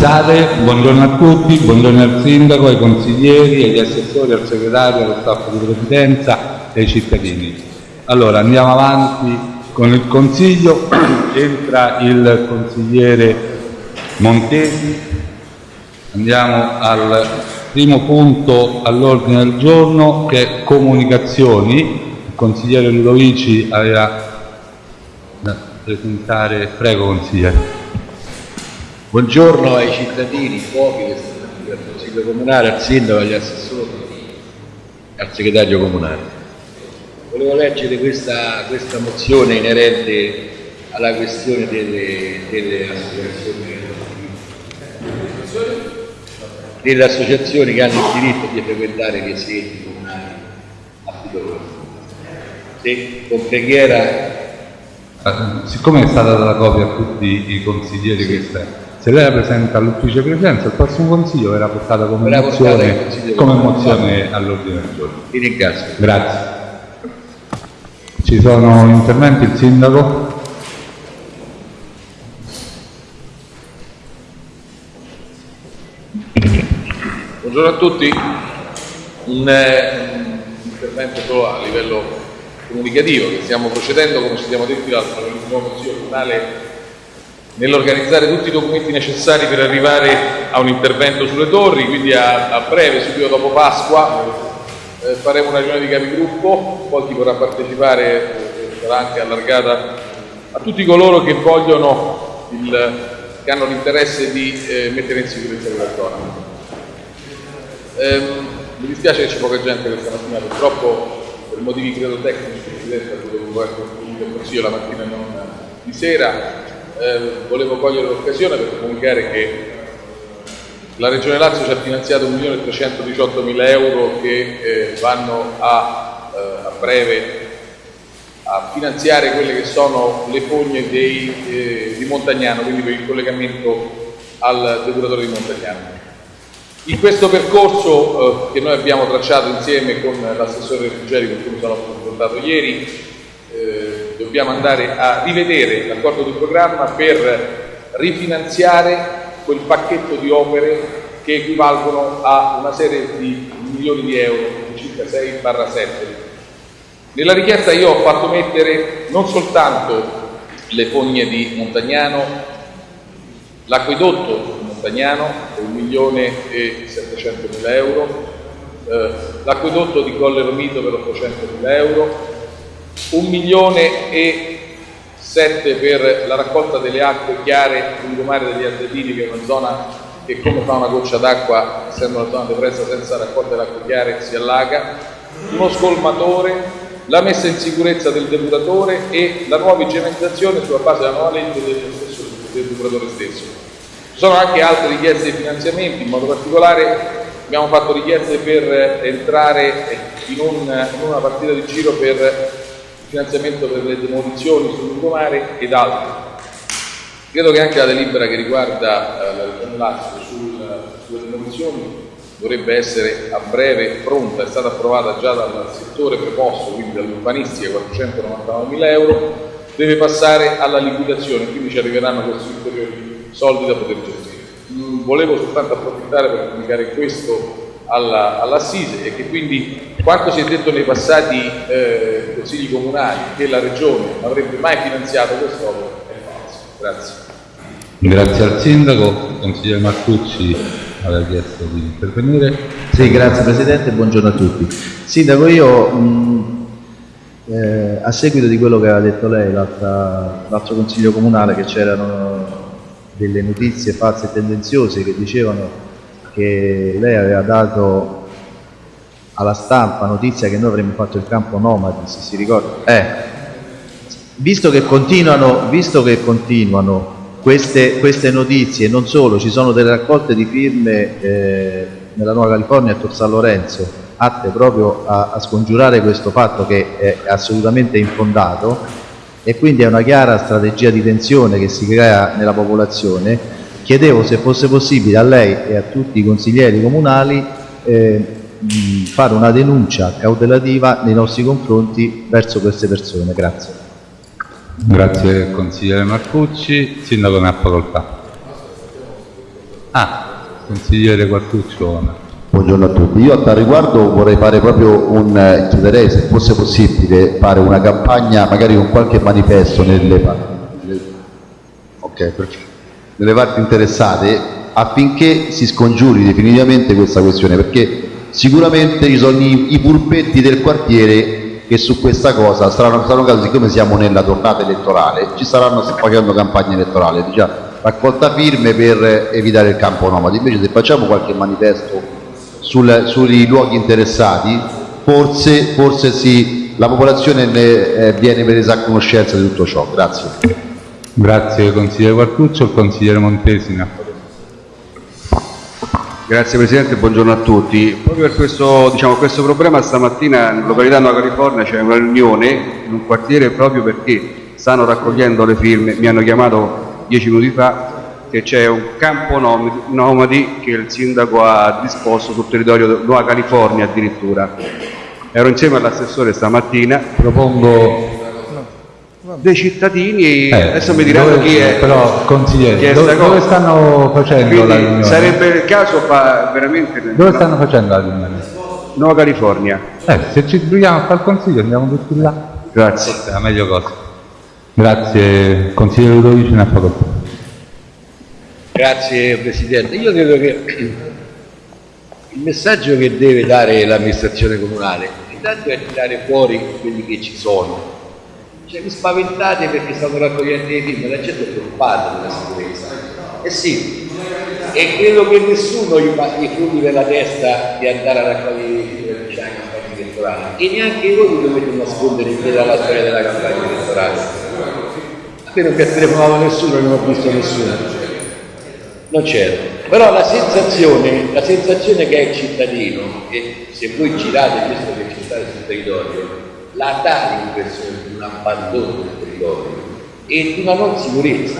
Scusate, buongiorno a tutti, buongiorno al sindaco, ai consiglieri, agli assessori, al segretario, allo staff di presidenza e ai cittadini. Allora, andiamo avanti con il consiglio, entra il consigliere Montesi, andiamo al primo punto all'ordine del giorno che è comunicazioni. Il consigliere Ludovici aveva da presentare, prego consigliere. Buongiorno ai cittadini, pochi che stanno al Consiglio Comunale, al Sindaco, agli assessori al Segretario Comunale. Volevo leggere questa, questa mozione inerente alla questione delle, delle associazioni delle associazioni che hanno il diritto di frequentare i residenzi comunali a. Se con preghiera Eh, Siccome è stata data copia a tutti i consiglieri che sta, se lei la presenta all'ufficio presidenza, il prossimo consiglio verrà portata come Verrà mozione, come mozione all'ordine del giorno. vi ringrazio. Grazie. Ci sono interventi, il sindaco? Buongiorno a tutti, un, eh, un intervento solo a livello comunicativo che stiamo procedendo, come ci siamo detti l'altro, con il nuovo Consiglio Comunale nell'organizzare tutti i documenti necessari per arrivare a un intervento sulle torri, quindi a, a breve, subito dopo Pasqua, eh, faremo una riunione di capigruppo, poi chi vorrà partecipare eh, sarà anche allargata a tutti coloro che vogliono, il, che hanno l'interesse di eh, mettere in sicurezza quella zona. Ehm, mi dispiace che c'è poca gente questa mattina, purtroppo per motivi credo tecnici, Presidente, dovevo essere il consiglio la mattina e non di sera. Eh, volevo cogliere l'occasione per comunicare che la Regione Lazio ci ha finanziato 1.318.000 euro che eh, vanno a, eh, a breve a finanziare quelle che sono le fogne dei, eh, di Montagnano, quindi per il collegamento al depuratore di Montagnano. In questo percorso eh, che noi abbiamo tracciato insieme con l'assessore Ruggeri con cui mi sono confrontato ieri, eh, dobbiamo andare a rivedere l'accordo di programma per rifinanziare quel pacchetto di opere che equivalgono a una serie di milioni di euro, circa 6-7. Nella richiesta io ho fatto mettere non soltanto le fogne di Montagnano, l'acquedotto di Montagnano per 1 milione e 700 mila euro, eh, l'acquedotto di Colle Romito per 800 mila euro, 1 milione e 7 per la raccolta delle acque chiare lungomare degli Ardellini, che è una zona che come fa una goccia d'acqua, essendo una zona depressa senza raccolta delle acque chiare, si allaga, uno scolmatore, la messa in sicurezza del depuratore e la nuova igienizzazione sulla base della nuova legge del, stesso, del depuratore stesso. Ci sono anche altre richieste di finanziamenti, in modo particolare abbiamo fatto richieste per entrare in, un- in una partita di giro per finanziamento per le demolizioni sul lungomare ed altro. Credo che anche la delibera che riguarda eh, la Lazio sul- sulle demolizioni dovrebbe essere a breve pronta, è stata approvata già dal settore preposto, quindi dall'urbanistica, 499 mila euro, deve passare alla liquidazione, quindi ci arriveranno questi ulteriori soldi da poter gestire. Mm, Volevo soltanto approfittare per comunicare questo alla- all'Assise e che quindi quanto si è detto nei passati eh, consigli comunali che la Regione non avrebbe mai finanziato quest'opera è falso. Grazie. Grazie al sindaco, consigliere Martucci aveva chiesto di intervenire. Sì, grazie Presidente, buongiorno a tutti. Sindaco, io mh, eh, a seguito di quello che aveva detto lei l'altro Consiglio Comunale, che c'erano delle notizie false e tendenziose che dicevano che lei aveva dato alla stampa notizia che noi avremmo fatto il campo nomadi, se si ricorda. Eh, visto che continuano, visto che continuano queste, queste notizie, non solo, ci sono delle raccolte di firme eh, nella Nuova California a Tor San Lorenzo, atte proprio a, a scongiurare questo fatto che è assolutamente infondato e quindi è una chiara strategia di tensione che si crea nella popolazione, chiedevo se fosse possibile a lei e a tutti i consiglieri comunali eh, fare una denuncia cautelativa nei nostri confronti verso queste persone. Grazie. Grazie consigliere Marcucci, sindaco ne ha facoltà. Ah, consigliere Quartuccio. Buongiorno a tutti, io a tal riguardo vorrei fare proprio un, eh, chiederei se fosse possibile fare una campagna magari con qualche manifesto nelle parti, okay, nelle parti interessate affinché si scongiuri definitivamente questa questione perché sicuramente ci sono i, i pulpetti del quartiere che su questa cosa saranno, saranno casi, siccome siamo nella tornata elettorale, ci saranno facendo campagna elettorale, diciamo, raccolta firme per evitare il campo nomadi, invece se facciamo qualche manifesto sul, sui luoghi interessati, forse, forse sì, la popolazione ne, eh, viene presa a conoscenza di tutto ciò. Grazie. Grazie consigliere Quartuccio, il consigliere Montesina. Grazie Presidente, buongiorno a tutti. Proprio per questo, diciamo, questo problema stamattina in località Nuova California c'è una riunione in un quartiere proprio perché stanno raccogliendo le firme, mi hanno chiamato dieci minuti fa che c'è un campo nomadi che il sindaco ha disposto sul territorio di Nuova California addirittura. Ero insieme all'assessore stamattina. Propongo dei cittadini eh, adesso mi diranno dove, chi è però consigliere dove, dove, stanno facendo Quindi, la riunione? sarebbe il caso fa veramente dove stanno facendo la riunione? Nuova California eh, se ci troviamo a fare il consiglio andiamo tutti là grazie è la meglio cosa grazie consigliere Ludovici ne ha facoltà Grazie Presidente. Io credo che il messaggio che deve dare l'amministrazione comunale intanto è tirare fuori quelli che ci sono. Cioè vi spaventate perché stanno raccogliendo i film, la gente è preoccupata della sicurezza. Eh sì, e credo che nessuno gli fa i fondi per la testa di andare a raccogliere i film per la campagna elettorale e neanche voi dovete nascondere dietro alla storia della campagna elettorale. A me non mi ha telefonato nessuno, non ho visto nessuno non c'era. Però la sensazione, la sensazione che è il cittadino, e se voi girate questo che ci sta sul territorio, la dà l'impressione un abbandono del territorio e di una non sicurezza.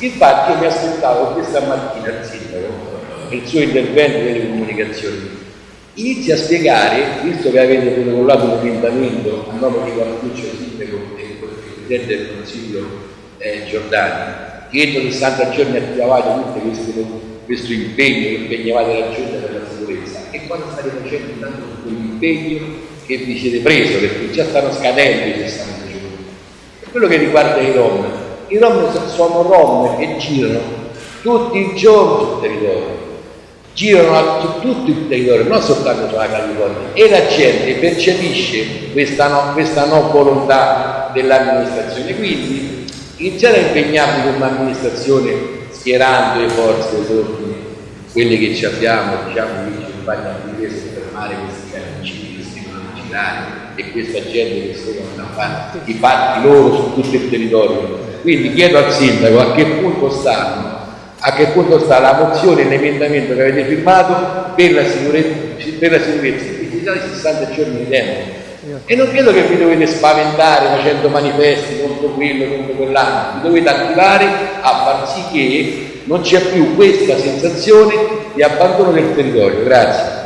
Infatti mi aspettavo questa mattina il sindaco, nel suo intervento delle comunicazioni, inizia a spiegare, visto che avete protocollato un emendamento a nome di Guarduccio Sindaco e Presidente del Consiglio eh, Giordani, che entro 60 giorni attivavate tutto questo, questo impegno che impegnavate la giunta per la sicurezza. E quando state facendo intanto quell'impegno che vi siete preso perché già stanno scadendo i 60 giorni quello che riguarda i rom. I rom sono rom che girano tutti i giorni sul territorio. Girano su tutto il territorio non soltanto sulla California e la gente percepisce questa no, questa no volontà dell'amministrazione. Quindi iniziare a impegnarvi come amministrazione schierando le forze dell'ordine, quelle che ci abbiamo, diciamo, i vigili urbani difesa per fermare questi che si devono girare e questa gente che seguono a fare i fatti loro su tutto il territorio. Quindi chiedo al sindaco a che punto stanno, a che punto sta la mozione e l'emendamento che avete firmato per la sicurezza, per la sicurezza, i 60 giorni di tempo e non credo che vi dovete spaventare facendo manifesti contro quello, contro quell'altro, vi dovete attivare a far sì che non c'è più questa sensazione di abbandono del territorio. Grazie.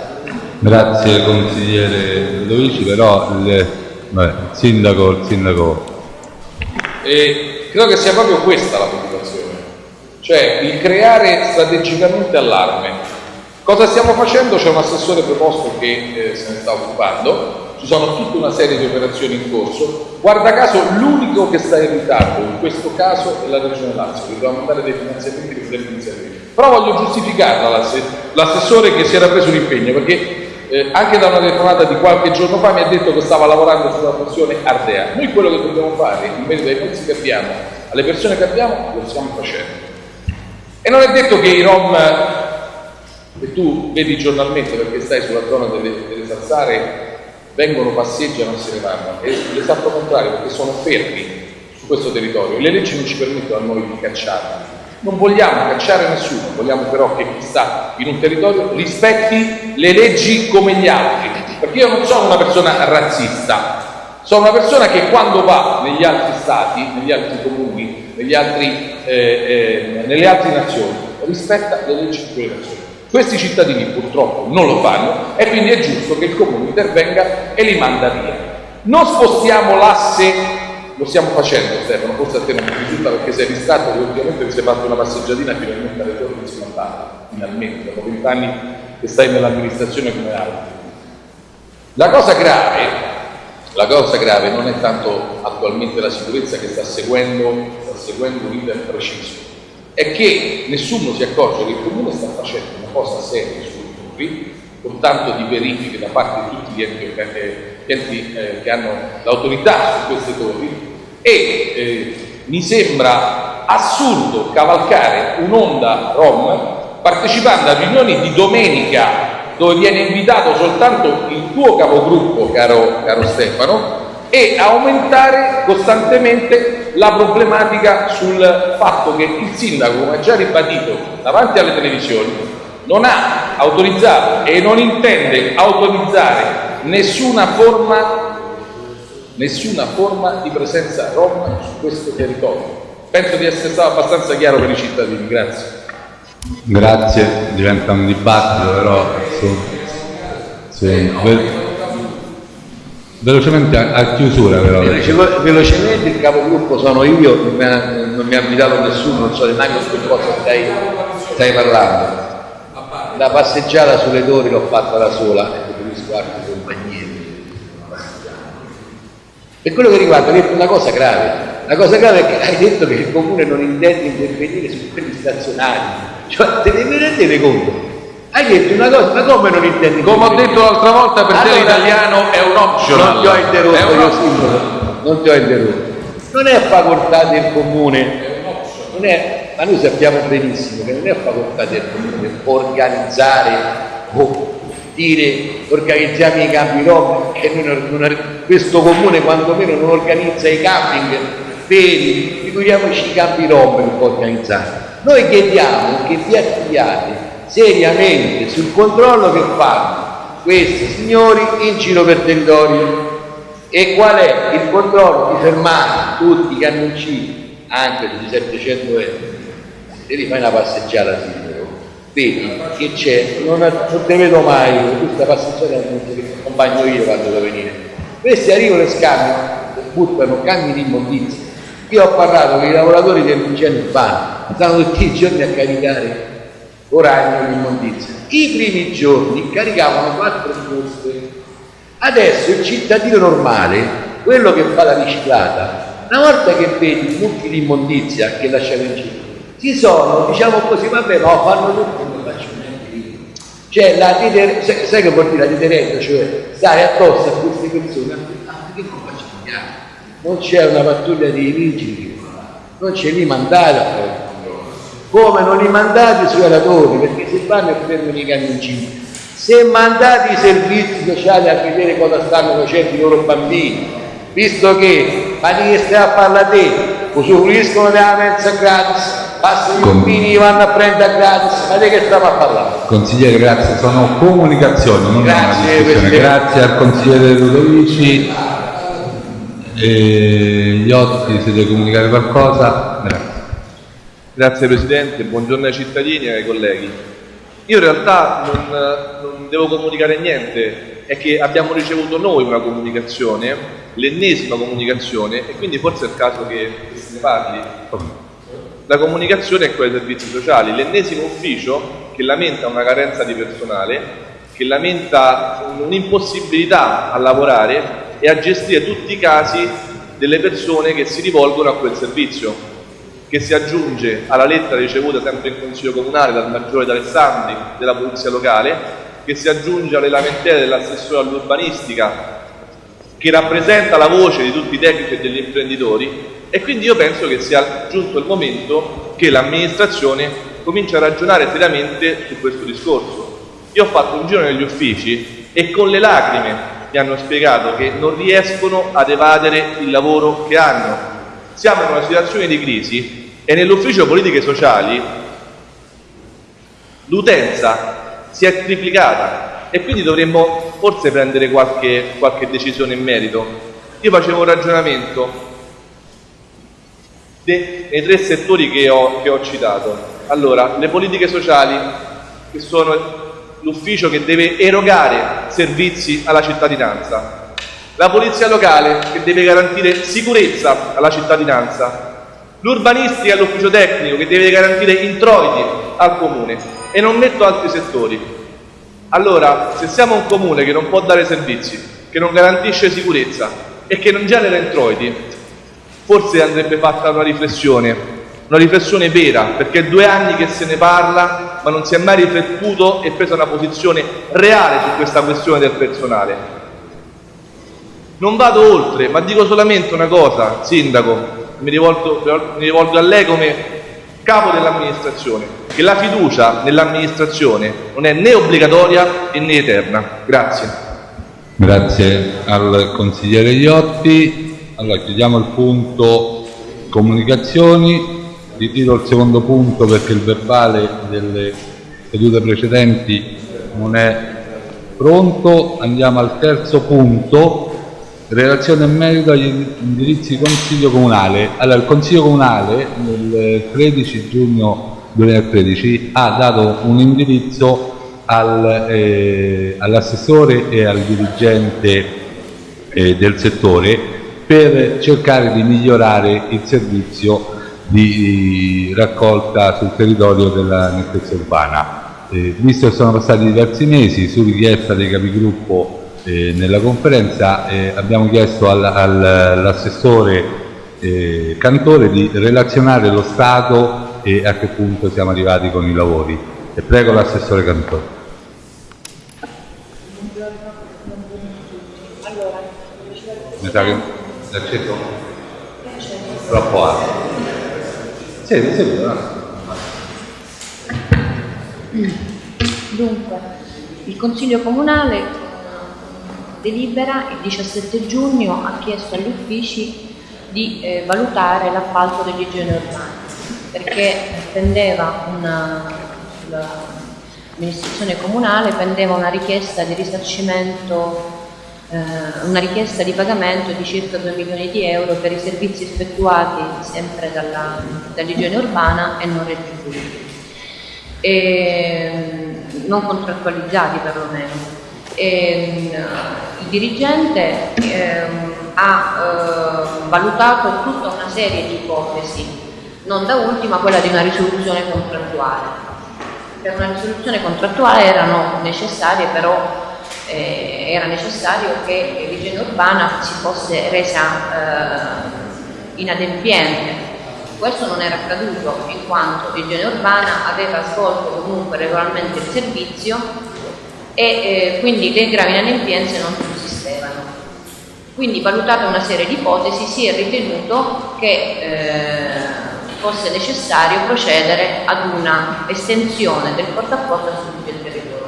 Grazie consigliere Ludovici, però il, vabbè, il sindaco, il sindaco. E credo che sia proprio questa la preoccupazione, cioè il creare strategicamente allarme. Cosa stiamo facendo? C'è un assessore preposto che eh, se ne sta occupando, ci sono tutta una serie di operazioni in corso. Guarda caso l'unico che sta in ritardo in questo caso è la Regione Lazio, che mandare dei finanziamenti per poter iniziare. Però voglio giustificarla l'assessore che si era preso l'impegno, perché eh, anche da una telefonata di qualche giorno fa mi ha detto che stava lavorando sulla funzione Ardea. Noi quello che dobbiamo fare, in merito ai mezzi che abbiamo, alle persone che abbiamo, lo stiamo facendo. E non è detto che i Rom, che tu vedi giornalmente perché stai sulla zona delle, delle Sassare, vengono, passeggiano e se ne vanno. È l'esatto contrario, perché sono fermi su questo territorio. Le leggi non ci permettono a noi di cacciarli. Non vogliamo cacciare nessuno, vogliamo però che chi sta in un territorio rispetti le leggi come gli altri. Perché io non sono una persona razzista, sono una persona che quando va negli altri stati, negli altri comuni, negli altri, eh, eh, nelle altre nazioni, rispetta le leggi di quelle nazioni. Questi cittadini purtroppo non lo fanno e quindi è giusto che il comune intervenga e li manda via. Non spostiamo l'asse lo stiamo facendo Stefano, forse a te non ti risulta perché sei distratto che ultimamente ti sei fatto una passeggiatina finalmente alle torri di Simontano, finalmente, dopo vent'anni che stai nell'amministrazione come altri. La cosa grave, la cosa grave non è tanto attualmente la sicurezza che sta seguendo, sta seguendo un iter preciso, è che nessuno si accorge che il Comune sta facendo una cosa seria sulle torri, con tanto di verifiche da parte di tutti gli enti, eh, enti eh, che hanno l'autorità su queste torri e eh, mi sembra assurdo cavalcare un'onda rom partecipando a riunioni di domenica dove viene invitato soltanto il tuo capogruppo, caro, caro Stefano, e aumentare costantemente la problematica sul fatto che il sindaco, come ha già ribadito davanti alle televisioni, non ha autorizzato e non intende autorizzare nessuna forma, nessuna forma di presenza rom su questo territorio. Penso di essere stato abbastanza chiaro per i cittadini, grazie. Grazie, diventa un dibattito però su, sì, ve- velocemente a, a chiusura però. Veloce- velocemente il capogruppo sono io, non mi ha, non mi ha invitato nessuno, non so neanche su cosa stai, stai parlando. La passeggiata sulle torri l'ho fatta da sola e preferisco altri Per quello che riguarda, hai detto una cosa grave. La cosa grave è che hai detto che il comune non intende intervenire su quelli stazionari. Cioè, te ne rendete conto? Hai detto una cosa, ma come non intendi? Come ho detto l'altra volta, per te Allora- l'italiano è un optional. Non ti ho interrotto, io simbolo. Non ti ho interrotto. Non è facoltà del comune, non è, ma noi sappiamo benissimo che non è facoltà del comune organizzare o dire organizziamo i campi che noi non- non- questo comune quantomeno non organizza i camping veri, figuriamoci i campi rom che può organizzare. Noi chiediamo che vi attiviate seriamente sul controllo che fanno questi signori in giro per territorio. E qual è il controllo? Di fermare tutti i camioncini anche di 700 euro se li fai una passeggiata sindaco vedi che c'è non, non te vedo mai questa passeggiata la accompagno io quando devo venire. Questi arrivano e scambiano buttano cambi di immondizia. Io ho parlato con i lavoratori dell'igiene urbana stanno tutti i giorni a caricare oragno di immondizia. I primi giorni caricavano quattro buste Adesso il cittadino normale, quello che fa la riciclata, una volta che vedi mucchi di immondizia che lasciano in giro, si sono, diciamo così, vabbè, no, fanno tutto, non faccio niente io. Cioè, la deter- sai, sai che vuol dire la deterrenza? Cioè, stare addosso a queste persone, affinché non facciano niente. Non c'è una pattuglia di vigili non c'è lì mandato a fare. Come non li mandate sui relatori, perché se vanno e fermano i camioncini, se mandate i servizi sociali a vedere cosa stanno facendo i loro bambini, visto che, ma di che stai a parlare te, usufruiscono della mensa gratis, passano i Con- bambini vanno a prendere gratis, ma di che stiamo a parlare? Consigliere, grazie, sono comunicazioni, non è una Grazie, discussione. Grazie al consigliere Ludovici. E Iotti, se deve comunicare qualcosa? Grazie. Grazie Presidente, buongiorno ai cittadini e ai colleghi. Io in realtà non, non devo comunicare niente, è che abbiamo ricevuto noi una comunicazione, l'ennesima comunicazione, e quindi forse è il caso che che se ne parli. La comunicazione è quella dei servizi sociali, l'ennesimo ufficio che lamenta una carenza di personale, che lamenta un'impossibilità a lavorare e a gestire tutti i casi delle persone che si rivolgono a quel servizio che si aggiunge alla lettera ricevuta sempre in Consiglio Comunale dal Maggiore d'Alessandri della Polizia Locale, che si aggiunge alle lamentele dell'assessore all'urbanistica, che rappresenta la voce di tutti i tecnici e degli imprenditori e quindi io penso che sia giunto il momento che l'amministrazione cominci a ragionare seriamente su questo discorso. Io ho fatto un giro negli uffici e con le lacrime mi hanno spiegato che non riescono ad evadere il lavoro che hanno. Siamo in una situazione di crisi e nell'ufficio politiche sociali l'utenza si è triplicata e quindi dovremmo forse prendere qualche, qualche decisione in merito. Io facevo un ragionamento nei tre settori che ho, che ho citato. Allora, le politiche sociali, che sono l'ufficio che deve erogare servizi alla cittadinanza. la polizia locale che deve garantire sicurezza alla cittadinanza, l'urbanistica e l'ufficio tecnico che deve garantire introiti al comune e non metto altri settori. Allora, se siamo un comune che non può dare servizi, che non garantisce sicurezza e che non genera introiti, forse andrebbe fatta una riflessione, una riflessione vera, perché è due anni che se ne parla, ma non si è mai riflettuto e presa una posizione reale su questa questione del personale. Non vado oltre, ma dico solamente una cosa, Sindaco, mi rivolgo, mi rivolgo a lei come capo dell'amministrazione, che la fiducia nell'amministrazione non è né obbligatoria né eterna. Grazie. Grazie al consigliere Iotti. Allora chiudiamo il punto comunicazioni. Ritiro il secondo punto perché il verbale delle sedute precedenti non è pronto. Andiamo al terzo punto Relazione in merito agli indirizzi Consiglio Comunale. Allora, il Consiglio Comunale nel 13 giugno 2013 ha dato un indirizzo al, eh, all'assessore e al dirigente eh, del settore per cercare di migliorare il servizio di raccolta sul territorio della nettezza urbana. Eh, visto che sono passati diversi mesi, su richiesta dei capigruppo eh, nella conferenza eh, abbiamo chiesto al, al, all'assessore eh, Cantore di relazionare lo Stato e a che punto siamo arrivati con i lavori. E prego l'assessore Cantore. Mi sa l'accesso troppo alto. Sì, sì, Dunque, il Consiglio Comunale delibera il 17 giugno ha chiesto agli uffici di eh, valutare l'appalto degli igieni urbani perché pendeva l'amministrazione comunale pendeva una richiesta di risarcimento una richiesta di pagamento di circa 2 milioni di euro per i servizi effettuati sempre dall'igiene urbana e non retribuiti e non contrattualizzati perlomeno e, ehm, il dirigente eh, ha eh, valutato tutta una serie di ipotesi, non da ultima quella di una risoluzione contrattuale. Per una risoluzione contrattuale erano necessarie però eh, era necessario che l'igiene urbana si fosse resa eh, inadempiente. Questo non era accaduto in quanto l'igiene urbana aveva svolto comunque regolarmente il servizio e eh, quindi le gravi inadempienze non sussistevano. Quindi valutata una serie di ipotesi si è ritenuto che eh, fosse necessario procedere ad una estensione del portaporto su tutto il territorio.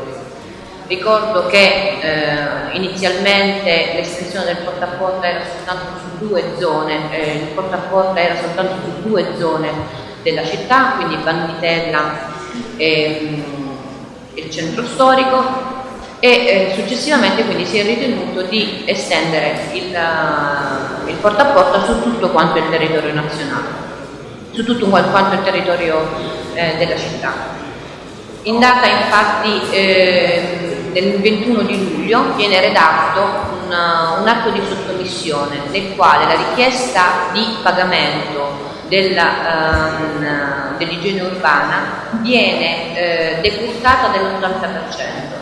Ricordo che eh, inizialmente l'estensione del portaporto era soltanto su due zone, eh, il portaporto era soltanto su due zone della città, quindi Banditella e il centro storico e eh, successivamente quindi si è ritenuto di estendere il, uh, il porta a porta su tutto quanto il territorio nazionale, su tutto quanto il territorio eh, della città. In data infatti eh, del 21 di luglio viene redatto un, un atto di sottomissione nel quale la richiesta di pagamento dell'igiene dell urbana viene eh, decurtata dell'80%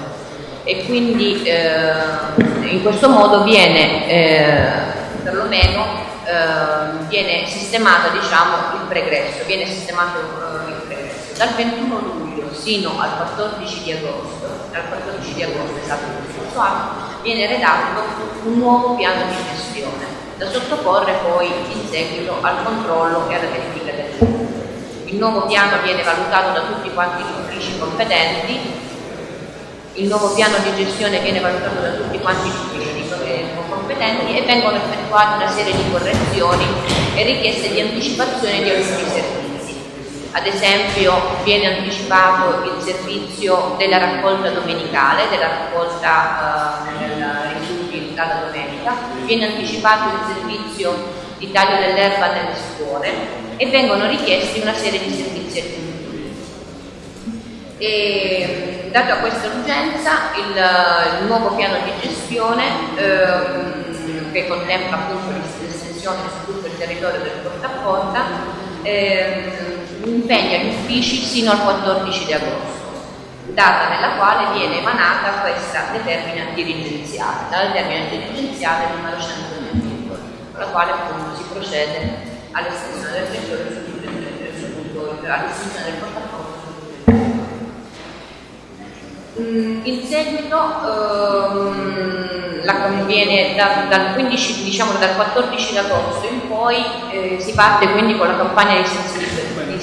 e quindi eh, in questo modo viene eh, perlomeno eh, viene sistemato diciamo, il pregresso, viene sistemato il pregresso. Dal 21 luglio sino al 14 di agosto, al 14 di agosto esatto, scorso anno, viene redatto un nuovo piano di gestione da sottoporre poi in seguito al controllo e alla verifica del il nuovo piano viene valutato da tutti quanti gli uffici competenti il nuovo piano di gestione viene valutato da tutti quanti gli uffici competenti e vengono effettuate una serie di correzioni e richieste di anticipazione di alcuni servizi. Ad esempio viene anticipato il servizio della raccolta domenicale, della raccolta eh, rifiuti dalla domenica, viene anticipato il servizio di taglio dell'erba nelle scuole e vengono richiesti una serie di servizi aggiuntivi. E, data questa urgenza, il, il, nuovo piano di gestione ehm, che contempla appunto l'estensione su tutto il territorio del porta a porta, ehm, impegna gli uffici sino al 14 di agosto data nella quale viene emanata questa determina dirigenziale, la determina dirigenziale numero 120, con la quale appunto si procede all'estensione del territorio, all'estensione del portafoglio Mm, in seguito ehm, la, viene da, dal, 15, diciamo, dal 14 agosto in poi eh, si parte quindi con la campagna di, di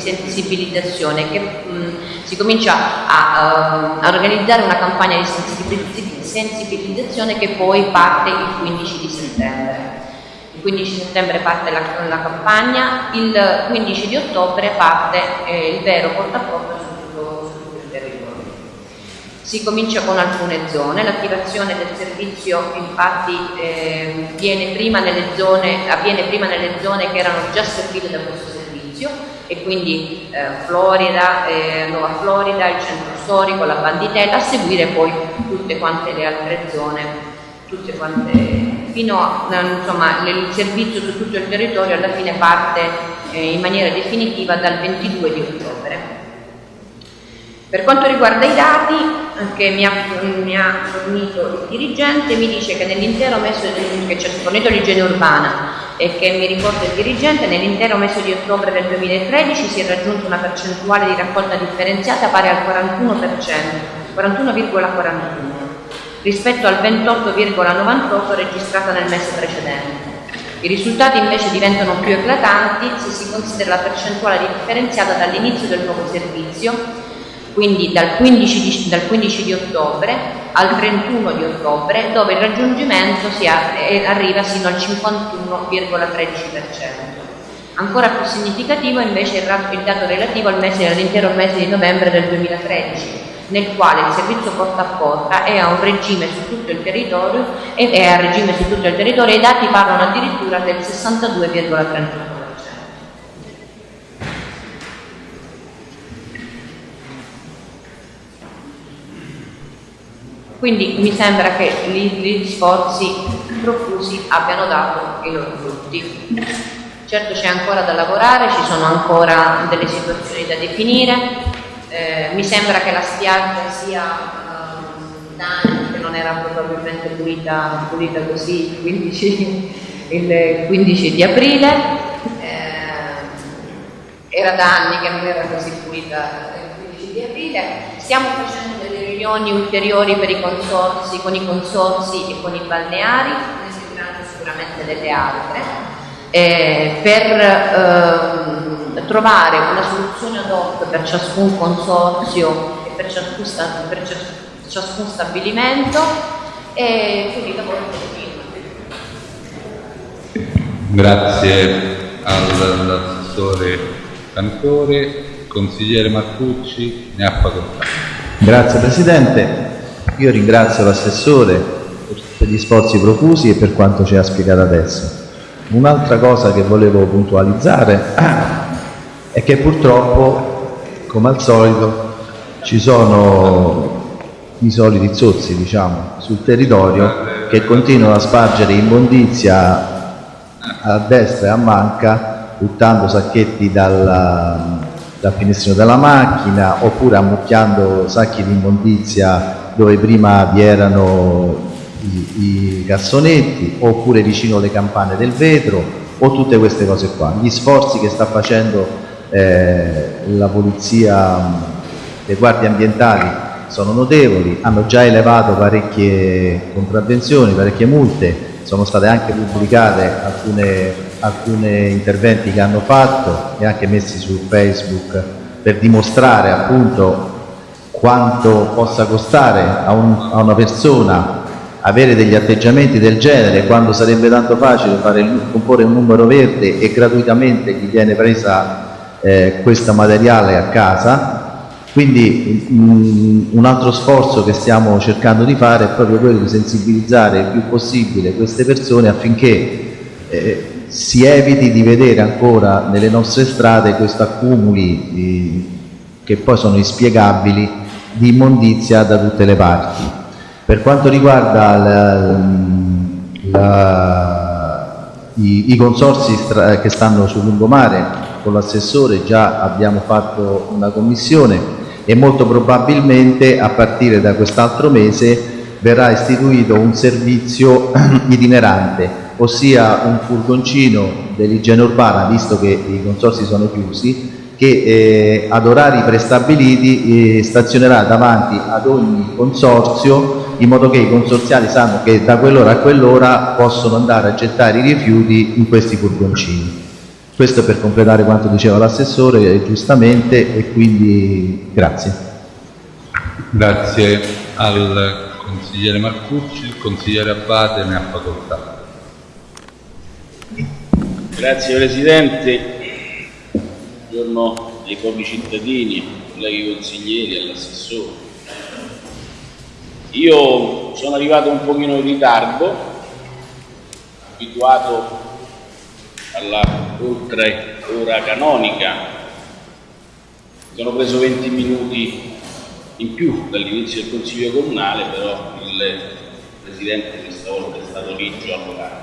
sensibilizzazione che mh, mm, si comincia a, uh, a, organizzare una campagna di sensibilizzazione che poi parte il 15 di settembre. Il 15 settembre parte la, la campagna, il 15 di ottobre parte eh, il vero portafoglio si comincia con alcune zone, l'attivazione del servizio infatti eh, prima zone, avviene prima nelle zone che erano già servite da questo servizio e quindi eh, Florida, eh, Nuova Florida, il centro storico, la Banditella, a seguire poi tutte quante le altre zone, tutte quante, fino a, insomma, il servizio su tutto il territorio alla fine parte eh, in maniera definitiva dal 22 di ottobre. Per quanto riguarda i dati che mi ha, mi ha fornito il dirigente, mi dice che nell'intero mese che ci ha fornito l'igiene urbana e che mi riporta il dirigente, nell'intero mese di ottobre del 2013 si è raggiunta una percentuale di raccolta differenziata pari al 41%, 41,41 rispetto al 28,98 registrata nel mese precedente. I risultati invece diventano più eclatanti se si considera la percentuale differenziata dall'inizio del nuovo servizio quindi dal 15, di, dal 15 di ottobre al 31 di ottobre, dove il raggiungimento arriva sino al 51,13%. Ancora più significativo invece è il dato relativo all'intero mese di novembre del 2013, nel quale il servizio porta a porta è a regime su tutto il territorio e è a regime su tutto il territorio e i dati parlano addirittura del 62,38%. Quindi mi sembra che gli, sforzi profusi abbiano dato i loro frutti. Certo c'è ancora da lavorare, ci sono ancora delle situazioni da definire, eh, mi sembra che la spiaggia sia uh, da anni che non era probabilmente pulita, pulita così il 15, il 15 di aprile, eh, era da anni che non era così pulita il 15 di aprile, stiamo facendo riunioni ulteriori per i consorsi, con i consorsi e con i balneari, ne seguiranno sicuramente delle altre, eh, per eh, trovare una soluzione ad hoc per ciascun consorzio e per ciascun, per ciascun stabilimento e quindi lavoro continua. Grazie all'assessore Cantore, consigliere Marcucci, ne ha facoltà. Grazie Presidente, io ringrazio l'assessore per gli sforzi profusi e per quanto ci ha spiegato adesso. Un'altra cosa che volevo puntualizzare è che purtroppo, come al solito, ci sono i soliti zozzi diciamo, sul territorio che continuano a spargere immondizia a destra e a manca buttando sacchetti dalla, dal finestrino della macchina oppure ammucchiando sacchi di immondizia dove prima vi erano i, i cassonetti oppure vicino alle campane del vetro o tutte queste cose qua. Gli sforzi che sta facendo eh, la polizia, le guardie ambientali sono notevoli, hanno già elevato parecchie contravvenzioni, parecchie multe, sono state anche pubblicate alcune alcuni interventi che hanno fatto e anche messi su Facebook per dimostrare appunto quanto possa costare a, un, a una persona avere degli atteggiamenti del genere quando sarebbe tanto facile fare, comporre un numero verde e gratuitamente gli viene presa eh, questo materiale a casa. Quindi mh, un altro sforzo che stiamo cercando di fare è proprio quello di sensibilizzare il più possibile queste persone affinché eh, si eviti di vedere ancora nelle nostre strade questi accumuli di, che poi sono inspiegabili di immondizia da tutte le parti. Per quanto riguarda la, la i, i consorsi che stanno sul lungomare con l'assessore già abbiamo fatto una commissione e molto probabilmente a partire da quest'altro mese verrà istituito un servizio itinerante, ossia un furgoncino dell'igiene urbana, visto che i consorsi sono chiusi, che eh, ad orari prestabiliti eh, stazionerà davanti ad ogni consorzio in modo che i consorziali sanno che da quell'ora a quell'ora possono andare a gettare i rifiuti in questi furgoncini. Questo per completare quanto diceva l'assessore eh, giustamente e quindi grazie. Grazie al consigliere Marcucci, il consigliere Abbate ne ha facoltà. Grazie Presidente, buongiorno ai propri cittadini, colleghi consiglieri, all'assessore. Io sono arrivato un pochino in ritardo, abituato alla oltre ora canonica, sono preso 20 minuti in più dall'inizio del Consiglio Comunale, però il Presidente questa volta è stato a lavorare.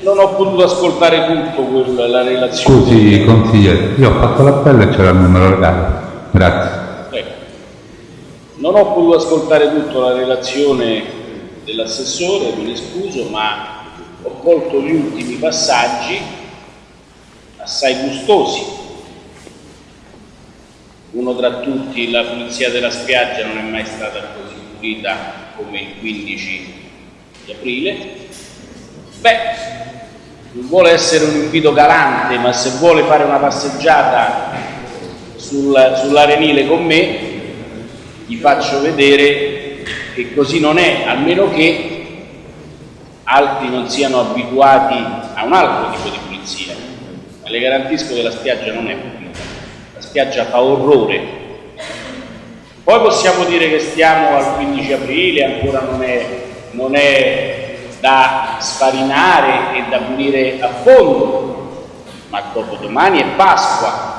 Non ho potuto ascoltare tutto quella, la relazione. Scusi consigliere, io ho fatto l'appello e c'era il numero legale. Grazie. Ecco. Non ho potuto ascoltare tutta la relazione dell'assessore, me ne scuso, ma ho colto gli ultimi passaggi assai gustosi. Uno tra tutti, la pulizia della spiaggia non è mai stata così pulita come il 15 di aprile. Beh, non vuole essere un invito galante, ma se vuole fare una passeggiata sul, sull'arenile con me, gli faccio vedere che così non è, almeno che altri non siano abituati a un altro tipo di pulizia. Ma le garantisco che la spiaggia non è pulita, la spiaggia fa orrore. Poi possiamo dire che stiamo al 15 aprile, ancora non è, non è da sfarinare e da pulire a fondo, ma dopodomani è Pasqua.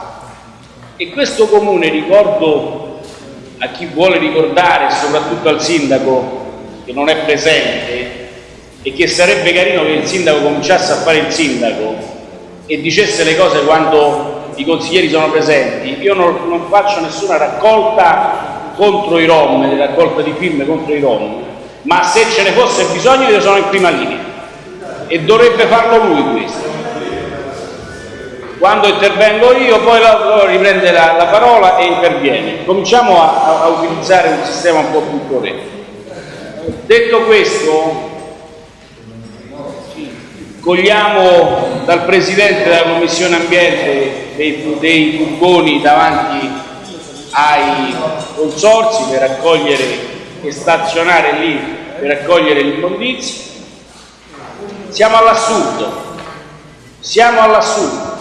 E questo comune, ricordo a chi vuole ricordare, soprattutto al sindaco che non è presente, e che sarebbe carino che il sindaco cominciasse a fare il sindaco e dicesse le cose quando i consiglieri sono presenti. Io non, non faccio nessuna raccolta contro i Rom, raccolta di film contro i Rom, ma se ce ne fosse bisogno io sono in prima linea e dovrebbe farlo lui questo. Quando intervengo io poi riprende la, la, parola e interviene. Cominciamo a, a, utilizzare un sistema un po' più corretto. Detto questo, cogliamo dal Presidente della Commissione Ambiente dei, dei furgoni davanti ai consorsi per raccogliere e stazionare lì per raccogliere l'immondizia. Siamo all'assurdo, siamo all'assurdo.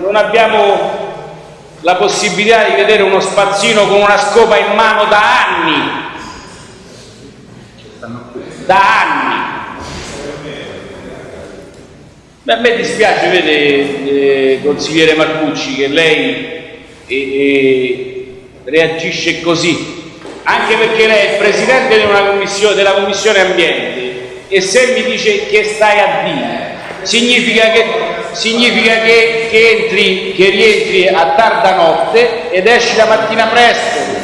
Non abbiamo la possibilità di vedere uno spazzino con una scopa in mano da anni, da anni. Beh, a me dispiace, vede, eh, consigliere Marcucci, che lei eh, eh, reagisce così, anche perché lei è presidente commissione, della Commissione Ambiente e se mi dice che stai a dire, significa che, significa che, che, entri, che rientri a tarda notte ed esci la mattina presto.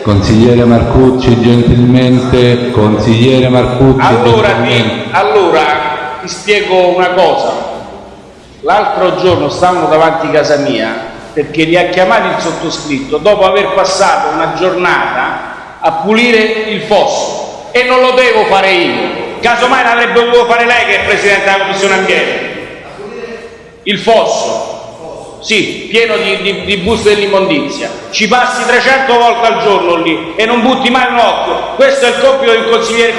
Consigliere Marcucci, gentilmente, consigliere Marcucci. Allora, gentilmente. allora ti spiego una cosa. L'altro giorno stavano davanti a casa mia perché li ha chiamati il sottoscritto dopo aver passato una giornata a pulire il fosso e non lo devo fare io. Casomai l'avrebbe dovuto fare lei che è Presidente della Commissione Ambiente. Il fosso. Sì, pieno di, di, di buste dell'immondizia. Ci passi 300 volte al giorno lì e non butti mai un occhio. Questo è il compito di un consigliere,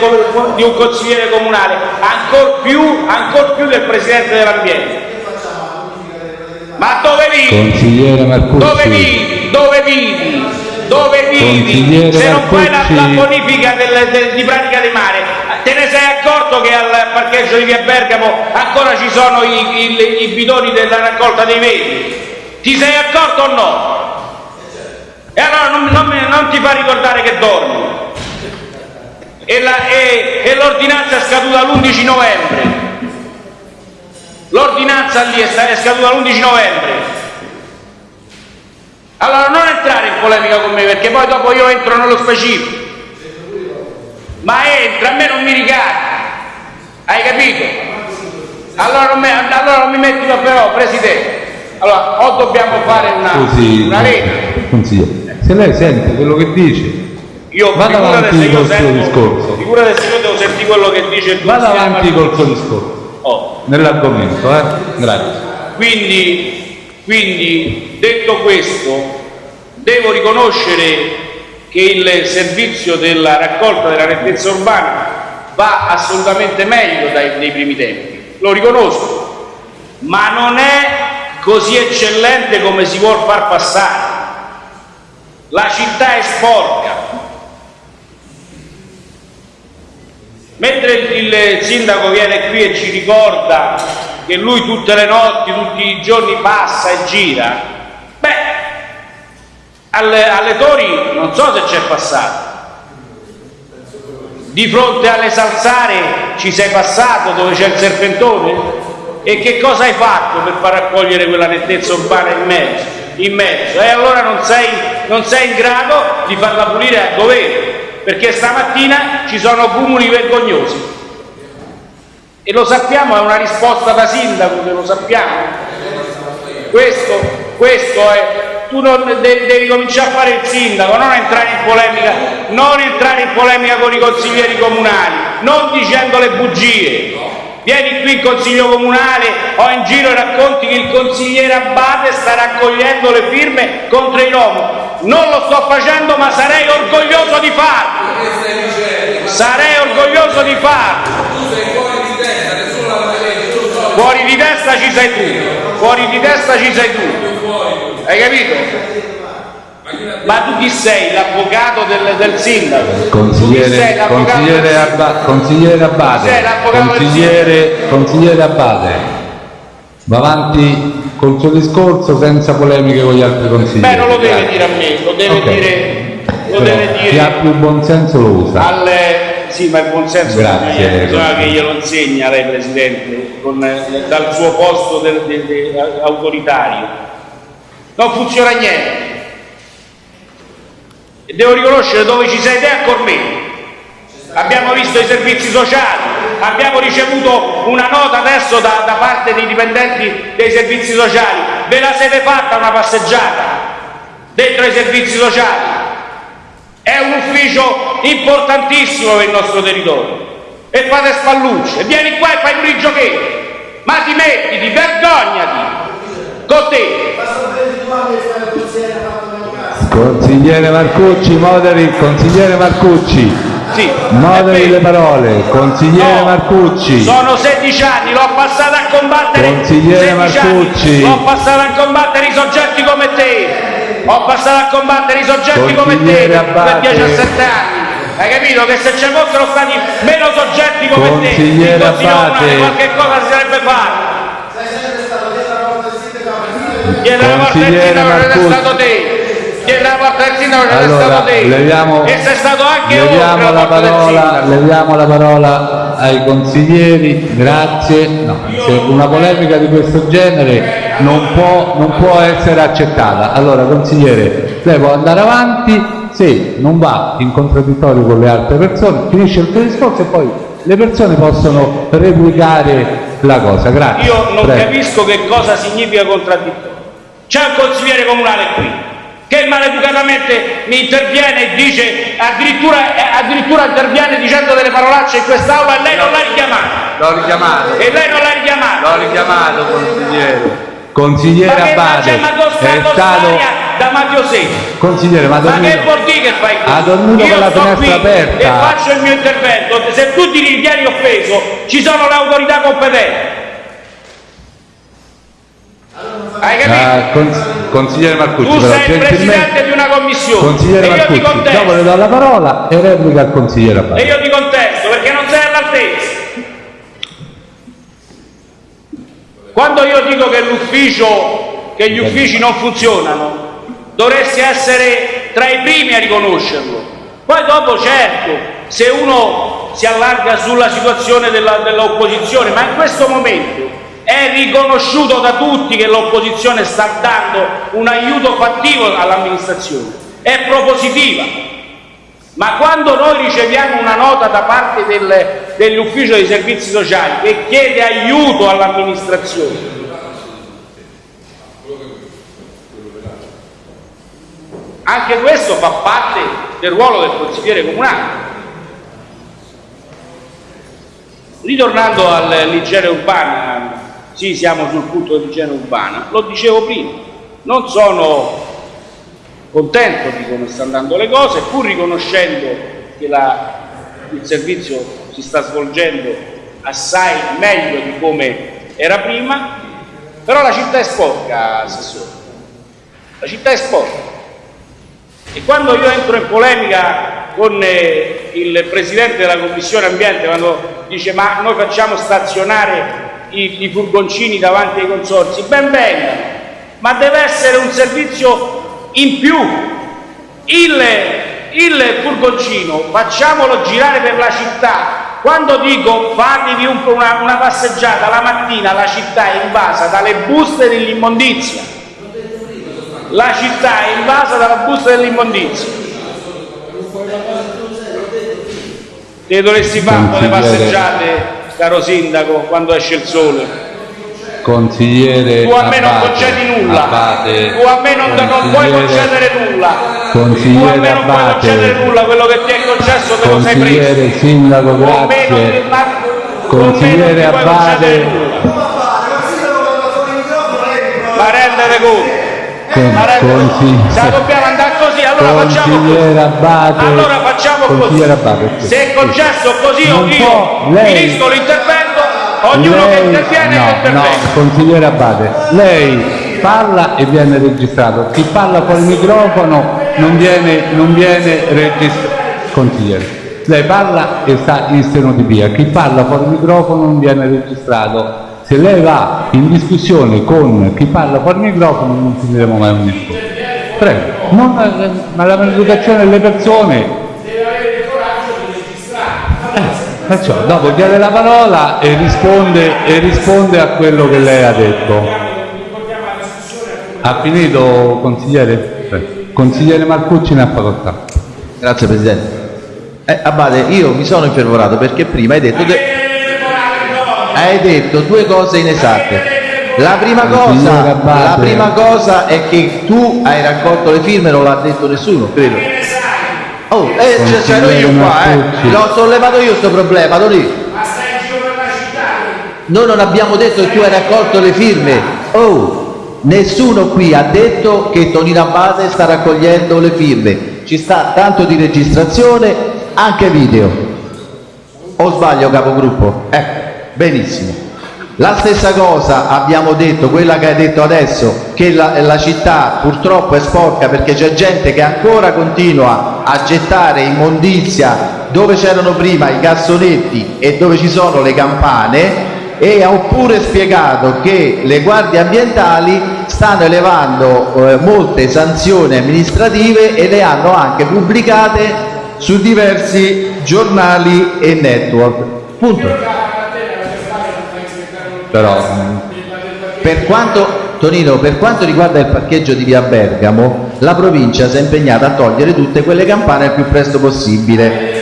di un consigliere comunale, ancor più, ancor più del Presidente dell'Ambiente. Ma dove vivi? Consigliere Marcucci. Dove vivi? Dove vivi? Dove vivi? Se non fai la, la bonifica del, del, di pratica di mare, te ne sei accorto che al parcheggio di via Bergamo ancora ci sono i, i, i bidoni della raccolta dei vetri? Ti sei accorto o no? E allora non, non, non ti fa ricordare che dormi. e l'ordinanza è scaduta l'11 novembre. L'ordinanza lì è, scaduta l'11 novembre. Allora non entrare in polemica con me perché poi dopo io entro nello specifico. Ma entra, a me non mi ricade. Hai capito? Allora non, mi- allora non mi metti da però, Presidente. Allora, o dobbiamo fare una, Scusi, una rete. consigliere, se lei sente quello che dice, Io Vada figurate avanti col suo discorso. Figurate se io devo sentire quello che dice il vada consigliere avanti col suo discorso, Oh, nell'argomento, eh? Grazie. Quindi, quindi, detto questo, devo riconoscere che il servizio della raccolta della nettezza urbana va assolutamente meglio dai, dei primi tempi, lo riconosco, ma non è così eccellente come si vuol far passare. La città è sporca. Mentre il, sindaco viene qui e ci ricorda che lui tutte le notti, tutti i giorni passa e gira, beh, alle, alle Tori non so se c'è passato. Di fronte alle Salsare ci sei passato dove c'è il serpentone? E che cosa hai fatto per far raccogliere quella nettezza urbana in mezzo? In mezzo? E allora non sei, non sei in grado di farla pulire a dovere, perché stamattina ci sono cumuli vergognosi. E lo sappiamo, è una risposta da sindaco che lo sappiamo. Questo, questo è. Tu non de- devi cominciare a fare il sindaco, non entrare in polemica, non entrare in polemica con i consiglieri comunali, non dicendo le bugie. Vieni qui in consiglio comunale o in giro e racconti che il consigliere Abate sta raccogliendo le firme contro i Rom. Non lo sto facendo, ma sarei orgoglioso di farlo. Sarei orgoglioso di farlo. Fuori di testa ci sei tu, fuori di testa ci sei tu. Hai capito? Ma tu chi sei? L'avvocato del, del sindaco? Tu chi sei? Consigliere, L'avvocato consigliere, del sindaco? Abba- consigliere Abate, consigliere, consigliere Abate, va avanti col suo discorso senza polemiche con gli altri consiglieri. Beh, non lo deve dire a me, lo deve Ok. dire, lo Però deve Chi ha dire più buon senso lo usa. al... Sì, ma il buonsenso Grazie. bisogna, che glielo insegna lei, Presidente, con, eh, dal suo posto del- del- del- autoritario. Non funziona niente. E devo riconoscere dove ci sei te a Cormeno. Abbiamo visto i servizi sociali, abbiamo ricevuto una nota adesso da, da parte dei dipendenti dei servizi sociali. Ve la siete fatta una passeggiata dentro i servizi sociali? È un ufficio importantissimo per il nostro territorio. E fate spallucce, vieni qua e fai pure i giochetti. Ma ti mettiti, vergognati! Con te! Consigliere Marcucci, moderi, consigliere Marcucci, Sì, moderi le parole, consigliere No, Marcucci. Sono 16 anni, l'ho passata a combattere. Consigliere 16 anni, Marcucci. L'ho passata a combattere i soggetti come te. Ho passato a combattere i soggetti come te Consigliere per Abbate. 17 anni. Hai capito che se ci fossero stati meno soggetti come Consigliere te. Comunale qualche cosa si sarebbe fatta. Chiedere la morte del Consigliere sindaco non è Marcucci. stato te. La morte del sindaco non è Allora, stato te. leviamo, e sei stato anche leviamo la parola, leviamo la parola ai consiglieri, grazie. No, se una polemica di questo genere non può, non può essere accettata. Allora, consigliere, lei può andare avanti, se non va in contraddittorio con le altre persone, finisce il suo discorso e poi le persone possono replicare la cosa. Grazie. Io non Prego. capisco che cosa significa contraddittorio. C'è un consigliere comunale qui che maleducatamente mi interviene e dice addirittura, eh, addirittura interviene dicendo delle parolacce in quest'aula e lei non l'ha richiamato. L'ho richiamato, E lei non l'ha richiamato. l'ho richiamato consigliere. Consigliere Ma è stato... da mafiosetti? Consigliere, ma ha Ma che dormito- vuol dire che fai qui? Ha dormito Io con la sto finestra qui aperta. E faccio il mio intervento. Se tu ti ritieni offeso, ci sono le autorità competenti. Hai capito? Ah, consigliere Marcucci, Tu però, sei il presidente di una commissione Consigliere e io ti Marcucci, dopo le contesto, do la parola e replica al consigliere e Abbate. io ti contesto perché non sei all'altezza. Quando io dico che l'ufficio, che gli uffici non funzionano, dovresti essere tra i primi a riconoscerlo. Poi dopo certo, se uno si allarga sulla situazione dell'opposizione, ma in questo momento è riconosciuto da tutti che l'opposizione sta dando un aiuto fattivo all'amministrazione, è propositiva. Ma quando noi riceviamo una nota da parte del- dell'ufficio dei servizi sociali che chiede aiuto all'amministrazione, anche questo fa parte del ruolo del consigliere comunale. Ritornando all'igiene urbana, sì, siamo sul punto dell'igiene urbana, lo dicevo prima, non sono contento di come stanno andando le cose, pur riconoscendo che la- il servizio si sta svolgendo assai meglio di come era prima, però la città è sporca, Assessore, la città è sporca. E quando io entro in polemica con eh, il Presidente della Commissione Ambiente, quando dice ma noi facciamo stazionare i, i furgoncini davanti ai consorsi, ben venga, ma deve essere un servizio in più. Il, il furgoncino facciamolo girare per la città. Quando dico fatevi un- una, una passeggiata la mattina, la città è invasa dalle buste dell'immondizia la città è invasa dalla busta dell'immondizia. Te dovresti fare un po' le passeggiate, caro sindaco, quando esce il sole. Consigliere Tu a me non concedi nulla, Abate, tu a me non, non puoi consigliere- concedere nulla, tu a Consigliere me non puoi concedere nulla, quello che ti è concesso te lo sei preso. Consigliere Sindaco, non grazie. ti- ma- non Consigliere nulla. Ma rendete conto? La dobbiamo andare così, allora facciamo così. Consigliere Abate. Allora facciamo così. Abate, sì. Se è concesso così o Non io lei- finisco l'intervento, ognuno che Lei- interviene no, interviene. no, consigliere Abate, lei parla e viene registrato. Chi parla col microfono non viene, non viene registrato. Consigliere, lei parla e sta in stenotipia. Chi parla col microfono non viene registrato. Se lei va in discussione con chi parla col microfono non finiremo mai un discorso. Prego, non- ma la maleducazione delle persone Perciò dopo chiede la parola e risponde, e risponde a quello che lei ha detto. Ha finito consigliere? Prego. Consigliere Marcucci ne ha facoltà. Grazie Presidente. Eh, Abate, io mi sono infervorato perché prima hai detto, de- hai detto due cose inesatte. La prima, cosa, la prima cosa è che tu hai raccolto le firme, non l'ha detto nessuno, credo. Oh, eh, c'ero io qua, eh. L'ho sollevato io questo problema, Tony. Noi non abbiamo detto che tu hai raccolto le firme. Oh, nessuno qui ha detto che Tonino Abate sta raccogliendo le firme. Ci sta tanto di registrazione, anche video. O sbaglio capogruppo? Ecco, benissimo. La stessa cosa abbiamo detto, quella che hai detto adesso, che la, la città purtroppo è sporca perché c'è gente che ancora continua a gettare immondizia dove c'erano prima i cassonetti e dove ci sono le campane e ho pure spiegato che le guardie ambientali stanno elevando eh, molte sanzioni amministrative e le hanno anche pubblicate su diversi giornali e network. Punto. Però Per quanto, Tonino, per quanto riguarda il parcheggio di via Bergamo, la provincia si è impegnata a togliere tutte quelle campane il più presto possibile.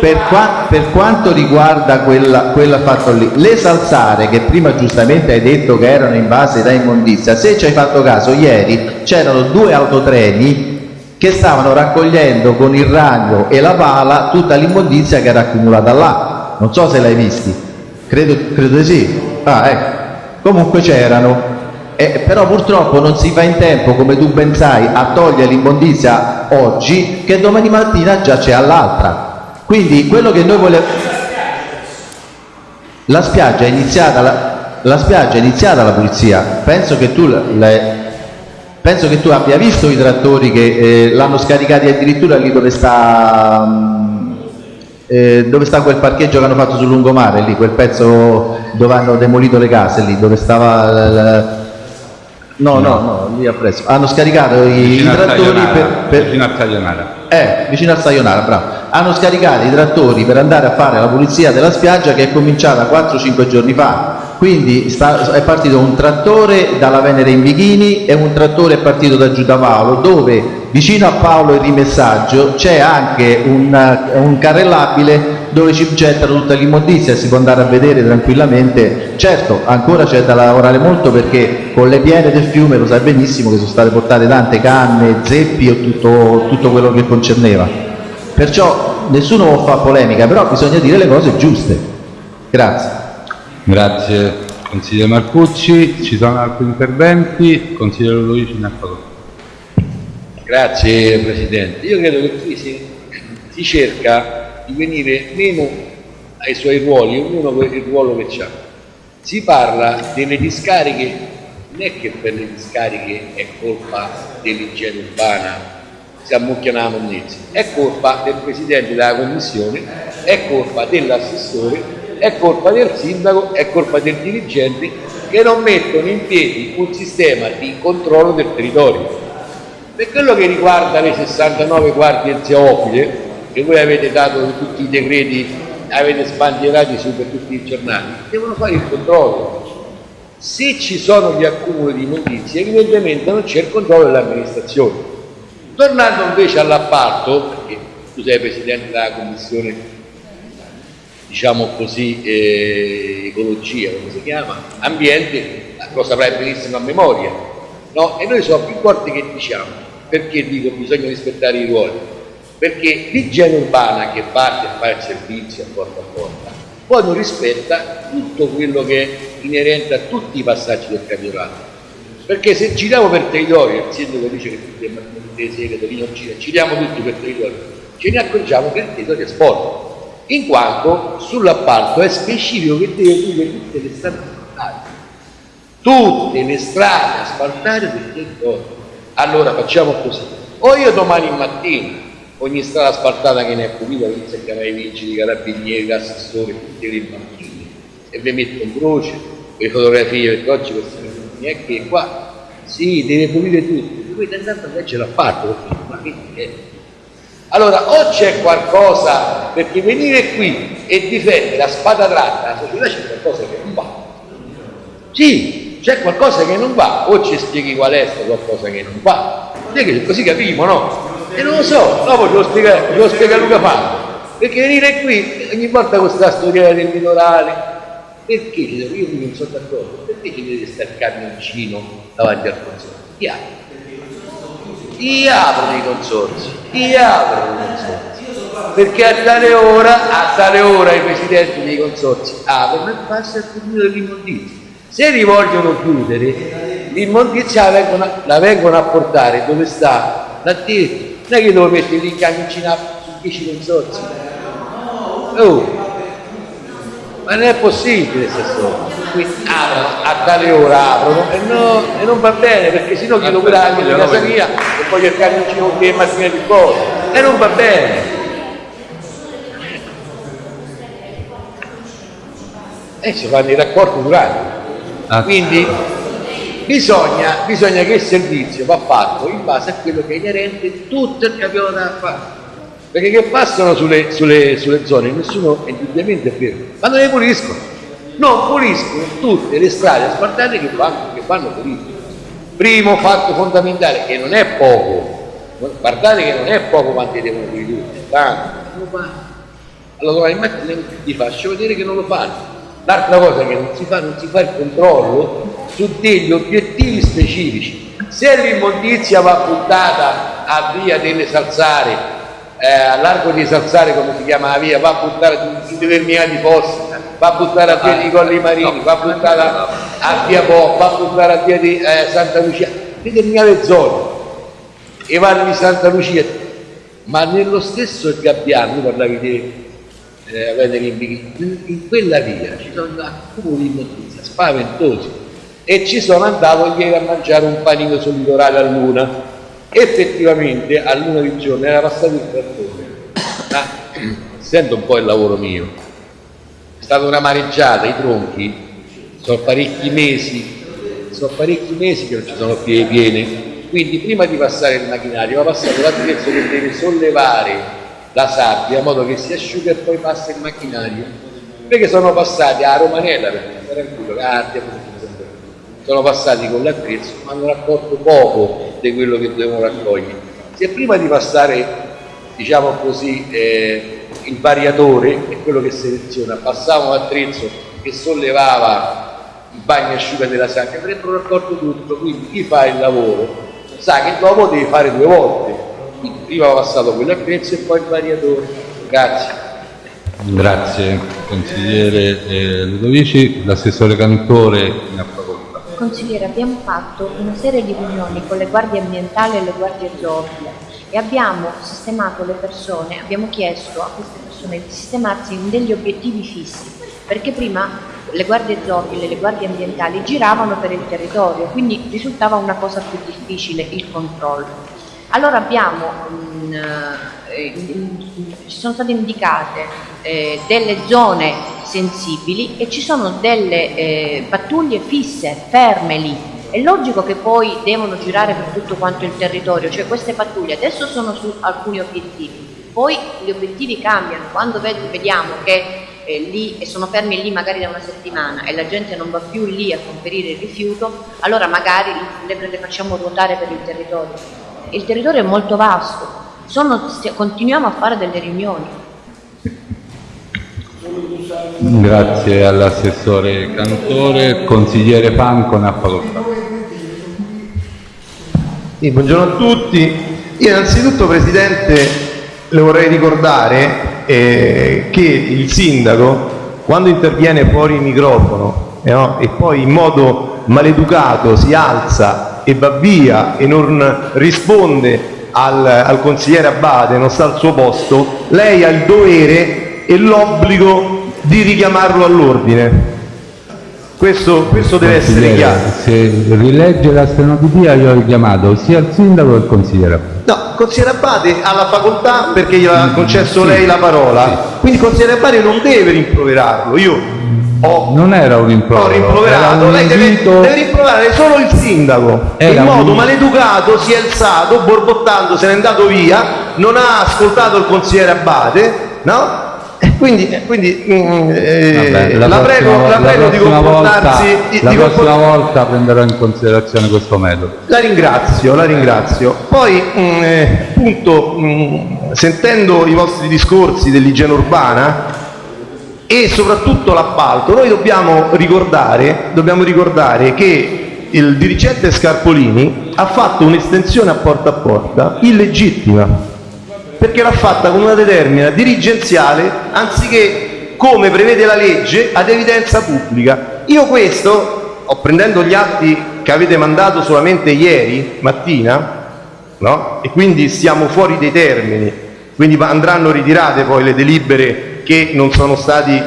Per, qua- per quanto riguarda quella, quella fatto lì, le salsare che prima giustamente hai detto che erano invase da immondizia, se ci hai fatto caso ieri c'erano due autotreni che stavano raccogliendo con il ragno e la pala tutta l'immondizia che era accumulata là. Non so se l'hai visti. Credo, credo di sì. Ah, ecco. Comunque c'erano. Eh, però purtroppo non si fa in tempo, come tu ben sai, a togliere l'immondizia oggi, che domani mattina già c'è all'altra. Quindi quello che noi vogliamo... La spiaggia è iniziata la, la spiaggia è iniziata la pulizia. Penso che tu l'hai- penso che tu abbia visto i trattori che eh, l'hanno scaricati addirittura lì dove sta mm, eh, dove sta quel parcheggio che hanno fatto sul lungomare lì, quel pezzo dove hanno demolito le case lì, dove stava l- l- No, no, no, lì appresso. Hanno scaricato i, i trattori per, per- vicino a Taglianara. eh, vicino al Sayonara, bravo. Hanno scaricato i trattori per andare a fare la pulizia della spiaggia che è cominciata 4-5 giorni fa. Quindi sta, è partito un trattore dalla Venere in Bikini e un trattore è partito da Giuda Paolo, dove vicino a Paolo il rimessaggio c'è anche un, un carrellabile dove ci gettano tutta l'immondizia, si può andare a vedere tranquillamente. Certo, ancora c'è da lavorare molto perché con le piene del fiume lo sai benissimo che sono state portate tante canne, zeppi e tutto, tutto quello che concerneva. Perciò nessuno fare polemica, però bisogna dire le cose giuste. Grazie. Grazie consigliere Marcucci, ci sono altri interventi, consigliere Luigi ne ha. Grazie Presidente. Io credo che qui si, si cerca di venire meno ai suoi ruoli, ognuno con il ruolo che ha. Si parla delle discariche, non è che per le discariche è colpa dell'igiene urbana, si ammucchiano la monnezza, è colpa del Presidente della Commissione, è colpa dell'assessore, è colpa del sindaco, è colpa del dirigente che non mettono in piedi un sistema di controllo del territorio. Per quello che riguarda le 69 guardie zoofile, che voi avete dato tutti i decreti, avete sbandierati su per tutti i giornali, devono fare il controllo. Se ci sono gli accumuli di notizie, evidentemente non c'è il controllo dell'amministrazione. Tornando invece all'appalto, perché tu sei presidente della commissione, diciamo così, eh, ecologia, come si chiama, ambiente, lo saprai benissimo a memoria, no? E noi sono più volte che diciamo, perché dico bisogna rispettare i ruoli? Perché l'igiene urbana che parte a fare il servizio a porta a porta, poi non rispetta tutto quello che è inerente a tutti i passaggi del campionato. Perché se giriamo per territorio, il sindaco dice che tutte le sere non gira, giriamo tutti per territorio, ce ne accorgiamo che il territorio è sporco, in quanto sull'appalto è specifico che deve dire tutte le strade asfaltate, tutte le strade asfaltate del territorio. Allora facciamo così, o io domani mattina ogni strada asfaltata che ne è pulita inizio a chiamare i vigili, i carabinieri, l'assessore, tutti i bambini e vi metto in croce le fotografie perché oggi questa è che qua sì, deve pulire tutto, voi andate a leggere l'appalto, ma che è? Allora, o c'è qualcosa, perché venire qui e difendere la spada tratta, la società c'è qualcosa che non va. Sì, c'è qualcosa che non va, o ci spieghi qual è qualcosa che non va. Così capiamo, no? E non lo so, dopo ce lo spiega, ce lo spiega Luca Fabio. Perché venire qui ogni volta con questa storia del minorale, perché io non sono d'accordo, perché ci deve stare il camioncino davanti al consorzio? Chi apre? Chi apre i consorzi? Chi apre i consorzi? Perché a tale ora, a tale ora i presidenti dei consorzi aprono e passa il turno dell'immondizia. Se li vogliono chiudere, l'immondizia la vengono, la vengono a portare dove sta? Detto. Non è che devo mettere lì in camioncina su 10 consorzi. Oh, ma non è possibile. Quindi aprono, a tale ora aprono e, no, e non va bene perché sennò chi lo grado di casa mia e poi il camioncino con le macchine di cose e non va bene. E si fanno i raccordi durati. Quindi bisogna, bisogna, che il servizio va fatto in base a quello che è inerente tutto il campionato da fare. Perché che passano sulle, sulle, sulle zone nessuno è indubbiamente vero, ma non le puliscono. Non puliscono tutte le strade asfaltate che vanno, che vanno pulite. Primo fatto fondamentale, che non è poco, guardate che non è poco quanto devono pulire, tanto, non lo fanno. Allora domani mattina vi faccio vedere che non lo fanno. L'altra cosa che non si fa, non si fa il controllo su degli obiettivi specifici. Se l'immondizia va buttata a via delle Salsare, eh, a largo di Salsare come si chiama la via, va buttata in determinati posti, va buttata a via di Colli Marini, va buttata a via Po, va buttata a via di eh, Santa Lucia, determinate zone, e vanno di Santa Lucia, ma nello stesso Gabbiano, tu parlavi di eh, in, in quella via ci sono accumuli di notizie spaventosi. E ci sono andato ieri a mangiare un panino sul litorale a Luna effettivamente a Luna di giorno era passato il trattore. Ma essendo un po' il lavoro mio. È stata una mareggiata i tronchi. Sono parecchi mesi sono parecchi mesi che non ci sono più piene Quindi prima di passare il macchinario va passato l'attrezzo che deve sollevare la sabbia in modo che si asciuga e poi passa il macchinario. Perché sono passati a Romanella, tranquillo, Cardia, sono passati con l'attrezzo ma hanno raccolto poco di quello che dovevano raccogliere. Se prima di passare, diciamo così, eh, il variatore è quello che seleziona, passava un attrezzo che sollevava il bagno asciuga della sabbia, avrebbero raccolto tutto, quindi chi fa il lavoro sa che dopo deve fare due volte, quindi prima va passato quell'attrezzo e poi il variatore. Grazie. Grazie consigliere eh, Ludovici, l'assessore Cantore ha facoltà. Consigliere, abbiamo fatto una serie di riunioni con le guardie ambientali e le guardie zoofile e abbiamo sistemato le persone, abbiamo chiesto a queste persone di sistemarsi in degli obiettivi fissi, perché prima le guardie zoofile e le guardie ambientali giravano per il territorio, quindi risultava una cosa più difficile il controllo. Allora abbiamo, mh, eh, ci sono state indicate eh, delle zone sensibili e ci sono delle eh, pattuglie fisse, ferme lì. È logico che poi devono girare per tutto quanto il territorio, cioè queste pattuglie adesso sono su alcuni obiettivi, poi gli obiettivi cambiano, quando vediamo che lì e sono fermi lì magari da una settimana e la gente non va più lì a conferire il rifiuto, allora magari le, le facciamo ruotare per il territorio. Il territorio è molto vasto, sono, continuiamo a fare delle riunioni. Grazie all'assessore Cantore, consigliere Panco ne ha facoltà. Sì, buongiorno a tutti. Io innanzitutto Presidente le vorrei ricordare eh, che il sindaco quando interviene fuori il microfono eh, no, e poi in modo maleducato si alza e va via e non risponde al, al consigliere Abate, non sta al suo posto, lei ha il dovere e l'obbligo di richiamarlo all'ordine. Questo, questo deve essere chiaro. Se rilegge la stenografia io ho richiamato sia il sindaco che il consigliere Abate. No, il consigliere Abate ha la facoltà perché gli ha concesso sì, lei la parola, sì. quindi il consigliere Abate non deve rimproverarlo. Io ho, non era un rimprovero, ho rimproverato, un lei deve, deve, rimproverare solo il sindaco. Era in modo un... maleducato si è alzato, borbottando, se n'è andato via, non ha ascoltato il consigliere Abate, no? Quindi, quindi mm, eh, Vabbè, la, la, prego, la prego la di comportarsi. volta, di- la di prossima volta prenderò in considerazione questo metodo. La ringrazio, la ringrazio. Poi, mh, eh, appunto, mh, sentendo i vostri discorsi dell'igiene urbana e soprattutto l'appalto, noi dobbiamo ricordare, dobbiamo ricordare che il dirigente Scarpolini ha fatto un'estensione a porta a porta illegittima perché l'ha fatta con una determina dirigenziale anziché come prevede la legge ad evidenza pubblica. Io questo, prendendo gli atti che avete mandato solamente ieri mattina, no? e quindi siamo fuori dei termini, quindi andranno ritirate poi le delibere che non, sono stati,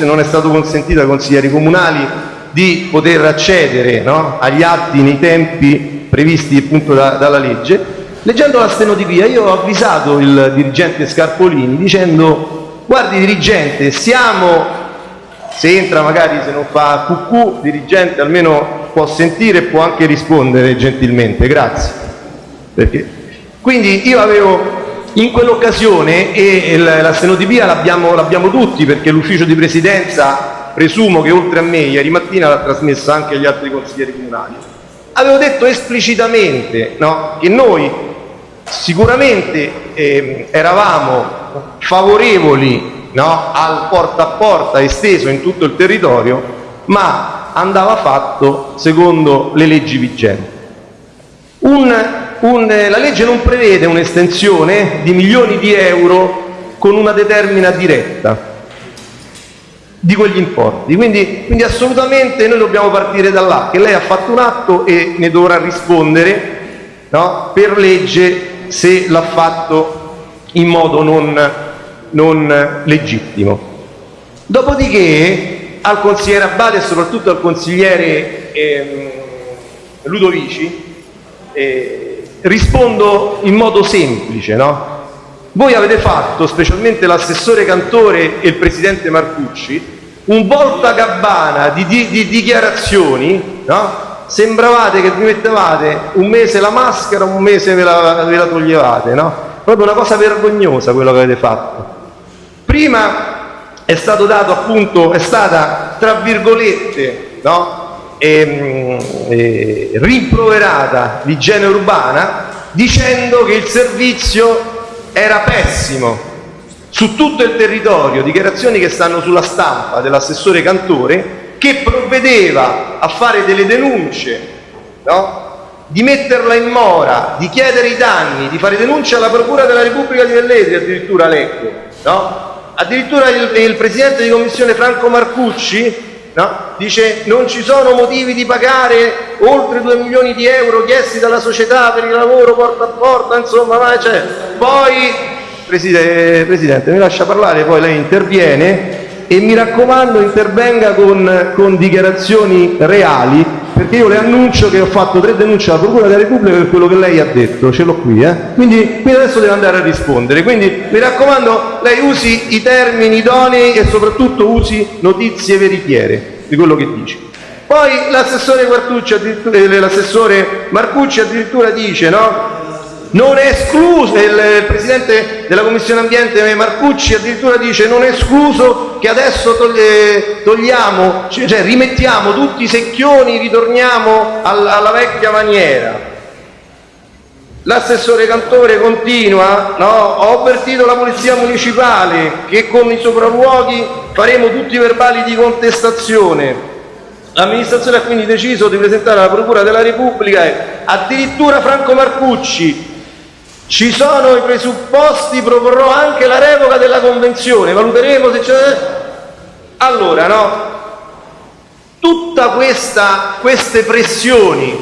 non è stato consentito ai consiglieri comunali di poter accedere no? agli atti nei tempi previsti appunto da, dalla legge. Leggendo la stenotipia io ho avvisato il dirigente Scarpolini dicendo guardi dirigente siamo, se entra magari se non fa cucù, dirigente almeno può sentire e può anche rispondere gentilmente, grazie. Perché? Quindi io avevo in quell'occasione, e la, stenotipia l'abbiamo, tutti perché l'ufficio di presidenza presumo che oltre a me ieri mattina l'ha trasmessa anche agli altri consiglieri comunali, avevo detto esplicitamente no, che noi sicuramente eh, eravamo favorevoli no, al porta a porta esteso in tutto il territorio, ma andava fatto secondo le leggi vigenti. Un, la legge non prevede un'estensione di milioni di euro con una determina diretta di quegli importi. Quindi, quindi, assolutamente noi dobbiamo partire da là, che lei ha fatto un atto e ne dovrà rispondere no, per legge se l'ha fatto in modo non, non legittimo. Dopodiché al consigliere Abate e soprattutto al consigliere ehm, Ludovici eh, rispondo in modo semplice, no? Voi avete fatto, specialmente l'assessore Cantore e il presidente Marcucci, un volta gabbana di, di, di dichiarazioni, no? Sembravate che vi mettevate un mese la maschera, un mese ve la, ve la toglievate, no? Proprio una cosa vergognosa quello che avete fatto. Prima è stato dato appunto, è stata tra virgolette, no? Ehm, eh, rimproverata l'igiene urbana dicendo che il servizio era pessimo su tutto il territorio, dichiarazioni che stanno sulla stampa dell'assessore Cantore, che provvedeva a fare delle denunce, no? di metterla in mora, di chiedere i danni, di fare denunce alla Procura della Repubblica di Velletri, addirittura leggo, no? addirittura il, il Presidente di Commissione Franco Marcucci no? dice non ci sono motivi di pagare oltre 2 milioni di euro chiesti dalla società per il lavoro porta a porta, insomma, ma cioè, poi Presidente, Presidente mi lascia parlare, poi lei interviene e mi raccomando intervenga con, con dichiarazioni reali perché io le annuncio che ho fatto tre denunce alla Procura della Repubblica per quello che lei ha detto, ce l'ho qui, eh? quindi, quindi adesso deve andare a rispondere. Quindi mi raccomando, lei usi i termini idonei e soprattutto usi notizie veritiere di quello che dice. Poi eh, l'assessore Marcucci addirittura dice, no? Non è escluso, il Presidente della Commissione Ambiente Marcucci addirittura dice non è escluso che adesso togliamo, cioè rimettiamo tutti i secchioni, ritorniamo alla, alla vecchia maniera. L'assessore Cantore continua, no? ho avvertito la Polizia Municipale che con i sopralluoghi faremo tutti i verbali di contestazione. L'amministrazione ha quindi deciso di presentare alla Procura della Repubblica addirittura Franco Marcucci ci sono i presupposti, proporrò anche la revoca della convenzione, valuteremo se c'è... Allora, no? Tutte queste pressioni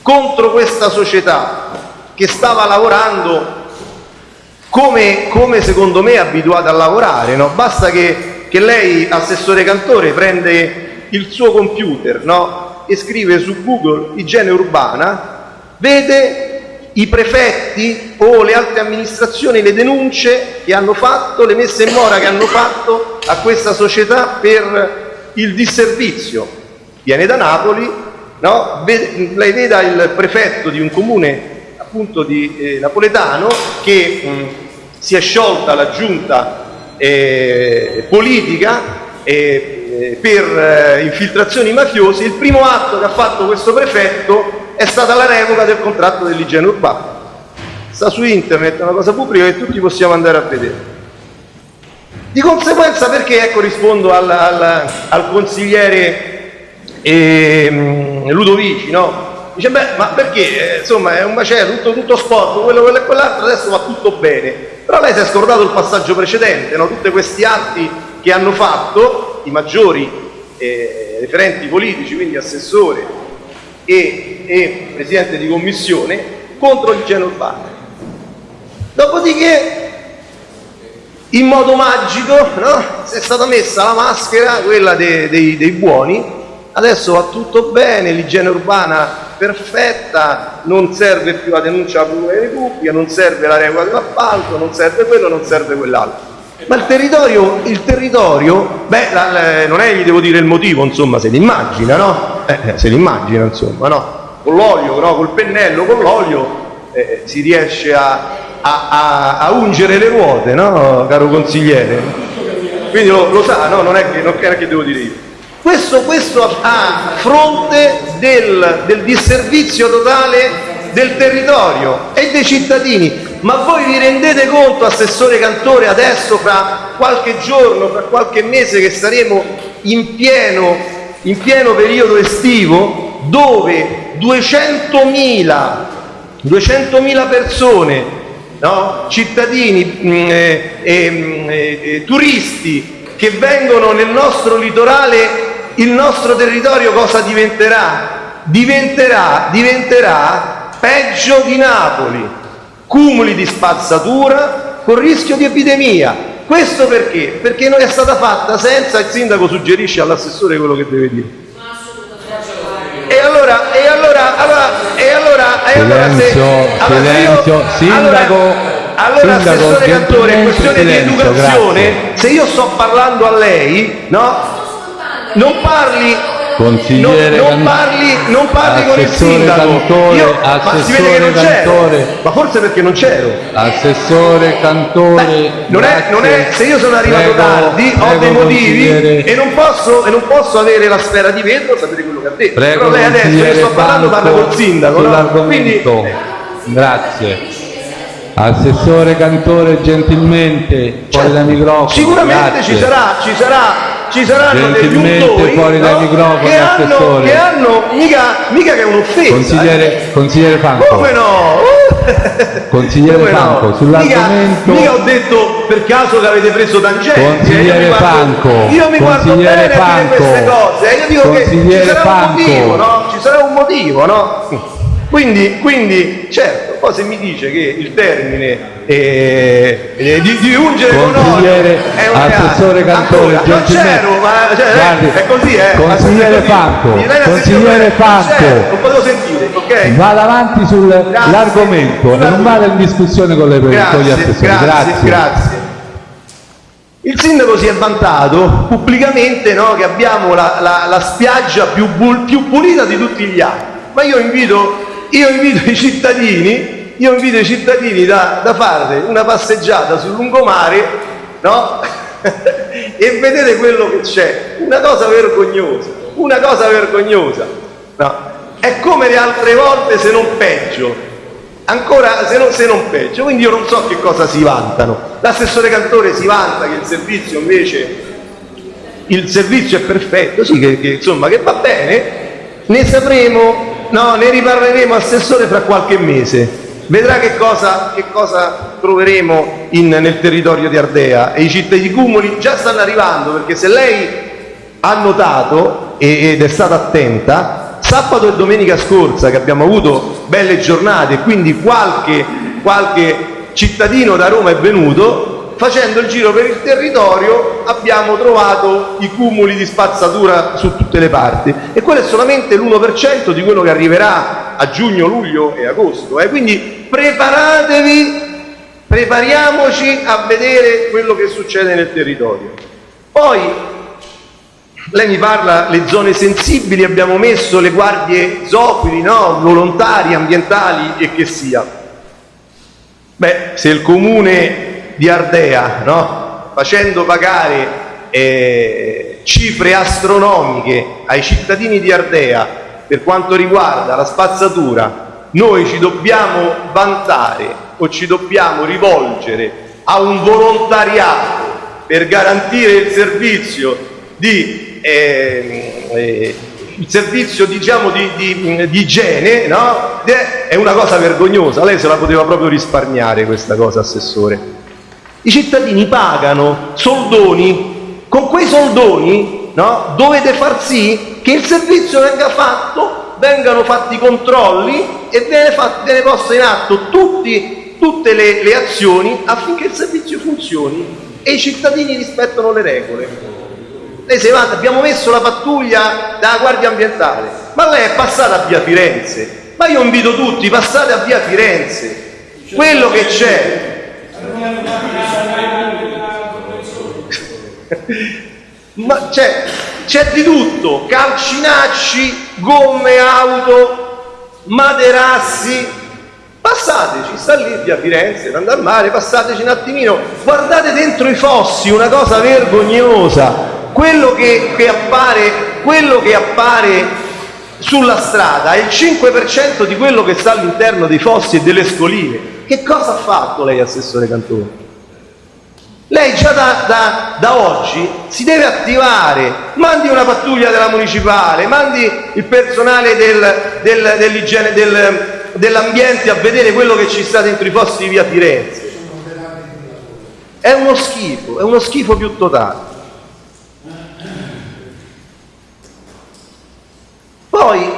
contro questa società che stava lavorando come, come secondo me è abituata a lavorare, no? Basta che, che lei, assessore Cantore, prende il suo computer no? e scrive su Google igiene urbana, vede i prefetti o le altre amministrazioni le denunce che hanno fatto, le messe in mora che hanno fatto a questa società per il disservizio. Viene da Napoli, no? lei veda il prefetto di un comune appunto di eh, napoletano che mh, si è sciolta la giunta eh, politica eh, per eh, infiltrazioni mafiose, il primo atto che ha fatto questo prefetto è stata la revoca del contratto dell'igiene urbana. Sta su internet, è una cosa pubblica che tutti possiamo andare a vedere. Di conseguenza perché, ecco rispondo al, al, al consigliere eh, Ludovici, no? Dice, beh, ma perché? Eh, insomma, è un macello, tutto, tutto sporco, quello, quello e quell'altro, adesso va tutto bene. Però lei si è scordato il passaggio precedente, no? Tutti questi atti che hanno fatto i maggiori eh, referenti politici, quindi assessore e, e Presidente di Commissione contro il geno. Dopodiché, in modo magico, no? si è stata messa la maschera, quella dei, dei, dei buoni, adesso va tutto bene, l'igiene urbana perfetta, non serve più la denuncia alla della Repubblica, non serve la regola dell'appalto, non serve quello, non serve quell'altro. Ma il territorio, non è gli devo dire il motivo, insomma, se l'immagina, no? Eh, se l'immagina, insomma, no? Con l'olio, no? Col pennello, con l'olio eh, si riesce a, a, a, a, ungere le ruote, no, caro consigliere? Quindi lo, lo sa, no? Non è che, non è che devo dire io. Questo, questo a fronte del, del disservizio totale del territorio e dei cittadini. Ma voi vi rendete conto, Assessore Cantore, adesso fra qualche giorno, fra qualche mese che saremo in pieno, in pieno periodo estivo, dove 200.000 200 persone, no? cittadini, mh, mm, eh, eh, eh, turisti che vengono nel nostro litorale, il nostro territorio cosa diventerà? Diventerà, diventerà peggio di Napoli cumuli di spazzatura con rischio di epidemia. Questo perché? Perché non è stata fatta senza il sindaco suggerisce all'assessore quello che deve dire. E allora, e allora, allora, e allora, e allora silenzio, se, allora silenzio, io, sindaco, allora, allora sindaco, assessore Cantore, è questione silenzio, di educazione, grazie. se io sto parlando a lei, no? Non parli, Consigliere non, parli, non parli con il sindaco. Io- ma si vede che non c'ero. Ma forse perché non c'ero. Assessore Cantore. Non è, non è- se io sono arrivato Prego, tardi, ho prego, dei motivi e non, posso, e non posso avere la sfera di vetro, sapete quello che ha detto. Prego, Però lei adesso io consigliere sto parlando, parla col sindaco. No? Quindi. Grazie. Assessore Cantore, gentilmente, fuori dai microfoni. sicuramente grazie. ci sarà, ci sarà, ci saranno degli untori fuori dai no? microfoni, che, hanno, che hanno, mica, mica che è un'offesa. Consigliere, consigliere eh. Franco. Come no? Consigliere Come no? Franco, Mica, sull'argomento. mica ho detto per caso che avete preso. Consigliere eh, io mi guardo- Franco, Io mi guardo consigliere bene a dire queste Franco, cose. eh, Io dico che ci consigliere sarà Franco. un motivo, no? Ci sarà un motivo, no? Quindi, quindi, certo, poi se mi dice che il termine eh, eh, di, di ungere con olio è un assessore reato. Cantore, Ancora, non c'ero, ma cioè, Guardi, è così, eh. consigliere. Franco, consigliere Franco. Certo, non potevo sentire, ok? Vada avanti sull'argomento non vada in discussione con, le, con gli Grazie, assessori. grazie, Grazie. grazie. Il sindaco si è vantato pubblicamente no, che abbiamo la, la- la spiaggia più, più pulita di tutti gli anni. Ma io invito, io invito i cittadini, io invito i cittadini da, da fare una passeggiata sul lungomare, no? e vedete quello che c'è. Una cosa vergognosa, una cosa vergognosa. no? È come le altre volte se non peggio ancora se non, se non peggio, quindi io non so che cosa si vantano. L'assessore Cantore si vanta che il servizio invece, il servizio è perfetto, sì, che, che, insomma che va bene, ne sapremo, no, ne riparleremo assessore fra qualche mese. Vedrà che cosa, che cosa troveremo in- nel territorio di Ardea e i cittadini cumuli già stanno arrivando perché se lei ha notato ed è stata attenta, sabato e domenica scorsa che abbiamo avuto belle giornate quindi qualche, qualche cittadino da Roma è venuto, facendo il giro per il territorio abbiamo trovato i cumuli di spazzatura su tutte le parti e quello è solamente l'1% di quello che arriverà a giugno, luglio e agosto. eh. Quindi preparatevi, prepariamoci a vedere quello che succede nel territorio. Poi lei mi parla le zone sensibili, abbiamo messo le guardie zoofili, no? volontari, ambientali e che sia. Beh, se il comune di Ardea, no? facendo pagare eh, cifre astronomiche ai cittadini di Ardea per quanto riguarda la spazzatura, noi ci dobbiamo vantare o ci dobbiamo rivolgere a un volontariato per garantire il servizio di eh, eh, il servizio diciamo di, di- di igiene no? è una cosa vergognosa lei se la poteva proprio risparmiare questa cosa assessore i cittadini pagano soldoni con quei soldoni no? dovete far sì che il servizio venga fatto vengano fatti i controlli e viene, fatto, viene posto in atto tutti- tutte le, le azioni affinché il servizio funzioni e i cittadini rispettano le regole lei si vanta, abbiamo messo la pattuglia della Guardia Ambientale, ma lei è passata a via Firenze. Ma io invito tutti, passate a via Firenze. Quello che c'è. Ma c'è, c'è di tutto, calcinacci, gomme auto, materassi. Passateci, sta lì via Firenze, andare al mare, passateci un attimino, guardate dentro i fossi, una cosa vergognosa. Quello che, che appare, quello che appare sulla strada è il 5% di quello che sta all'interno dei fossi e delle scoline. Che cosa ha fatto lei, Assessore Cantone? Lei già da, da- da oggi si deve attivare, mandi una pattuglia della municipale, mandi il personale del- del- dell'igiene- del- dell'ambiente a vedere quello che ci sta dentro i fossi di via Firenze. È uno schifo, è uno schifo più totale. Poi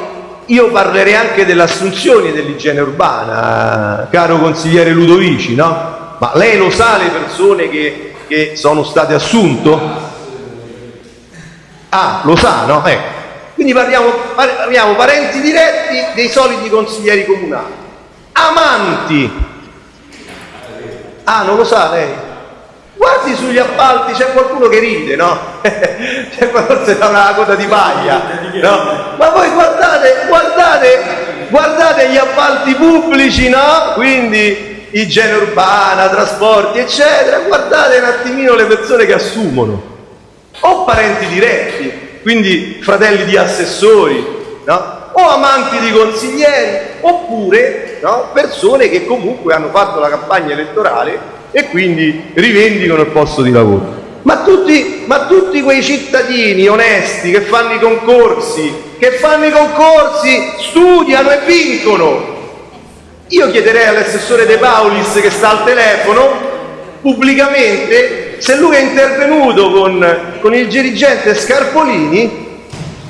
io parlerei anche delle assunzioni dell'igiene urbana, caro consigliere Ludovici, no? Ma lei lo sa le persone che, che sono state assunte? Ah, lo sa, no? Ecco. Quindi parliamo, parliamo parenti diretti dei soliti consiglieri comunali. Amanti. Ah, non lo sa lei? Guardi sugli appalti, c'è qualcuno che ride, no? c'è forse da una coda di paglia. no? Ma voi guardate, guardate, guardate gli appalti pubblici, no? Quindi igiene urbana, trasporti, eccetera. Guardate un attimino le persone che assumono. O parenti diretti, quindi fratelli di assessori, no? o amanti di consiglieri, oppure no? persone che comunque hanno fatto la campagna elettorale e quindi rivendicano il posto di lavoro. Ma tutti, ma tutti quei cittadini onesti che fanno i concorsi, che fanno i concorsi, studiano e vincono. Io chiederei all'assessore De Paulis che sta al telefono pubblicamente se lui è intervenuto con, con il dirigente Scarpolini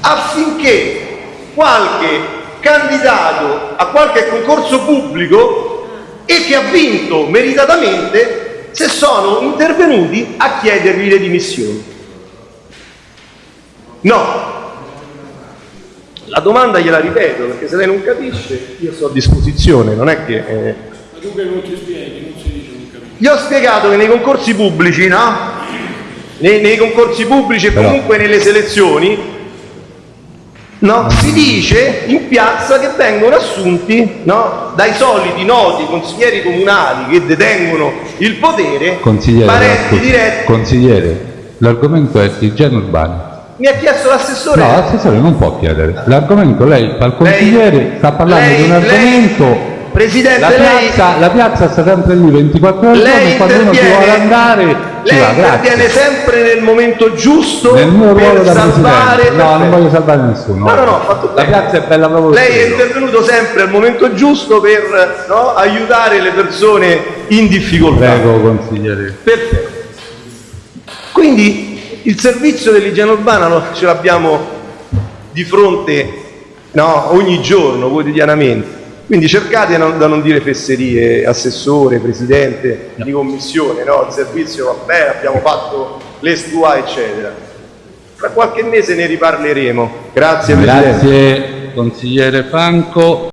affinché qualche candidato a qualche concorso pubblico e che ha vinto meritatamente se sono intervenuti a chiedergli le dimissioni. No. La domanda gliela ripeto perché se lei non capisce io sto a disposizione, non è che... Eh... Ma tu che non ti spieghi, non si dice non capisci. Gli ho spiegato che nei concorsi pubblici, no? Nei, nei concorsi pubblici e comunque nelle selezioni No? Si dice in piazza che vengono assunti no? dai soliti noti consiglieri comunali che detengono il potere, Consigliere, parenti diretti. consigliere, l'argomento è igiene urbana. Mi ha chiesto l'assessore. No, l'assessore non può chiedere. L'argomento, lei fa il consigliere, sta parlando lei- di un lei- argomento. Presidente, la, lei- piazza, la piazza sta sempre lì 24 ore Lei quando uno ci vuole andare Lei va, interviene sempre nel momento giusto Nel mio ruolo per da salvare. presidente. No, non voglio salvare nessuno. No, no, no, fatto La piazza è bella proprio Lei è intervenuto sempre al momento giusto per no, aiutare le persone in difficoltà. Prego, consigliere. Perfetto. Quindi il servizio dell'igiene urbana lo- ce l'abbiamo di fronte no, ogni giorno, quotidianamente. Quindi cercate non- da non dire fesserie, assessore, presidente di commissione, no? il servizio vabbè, abbiamo fatto l'estua, eccetera. Tra qualche mese ne riparleremo. Grazie Presidente. Grazie, consigliere Franco.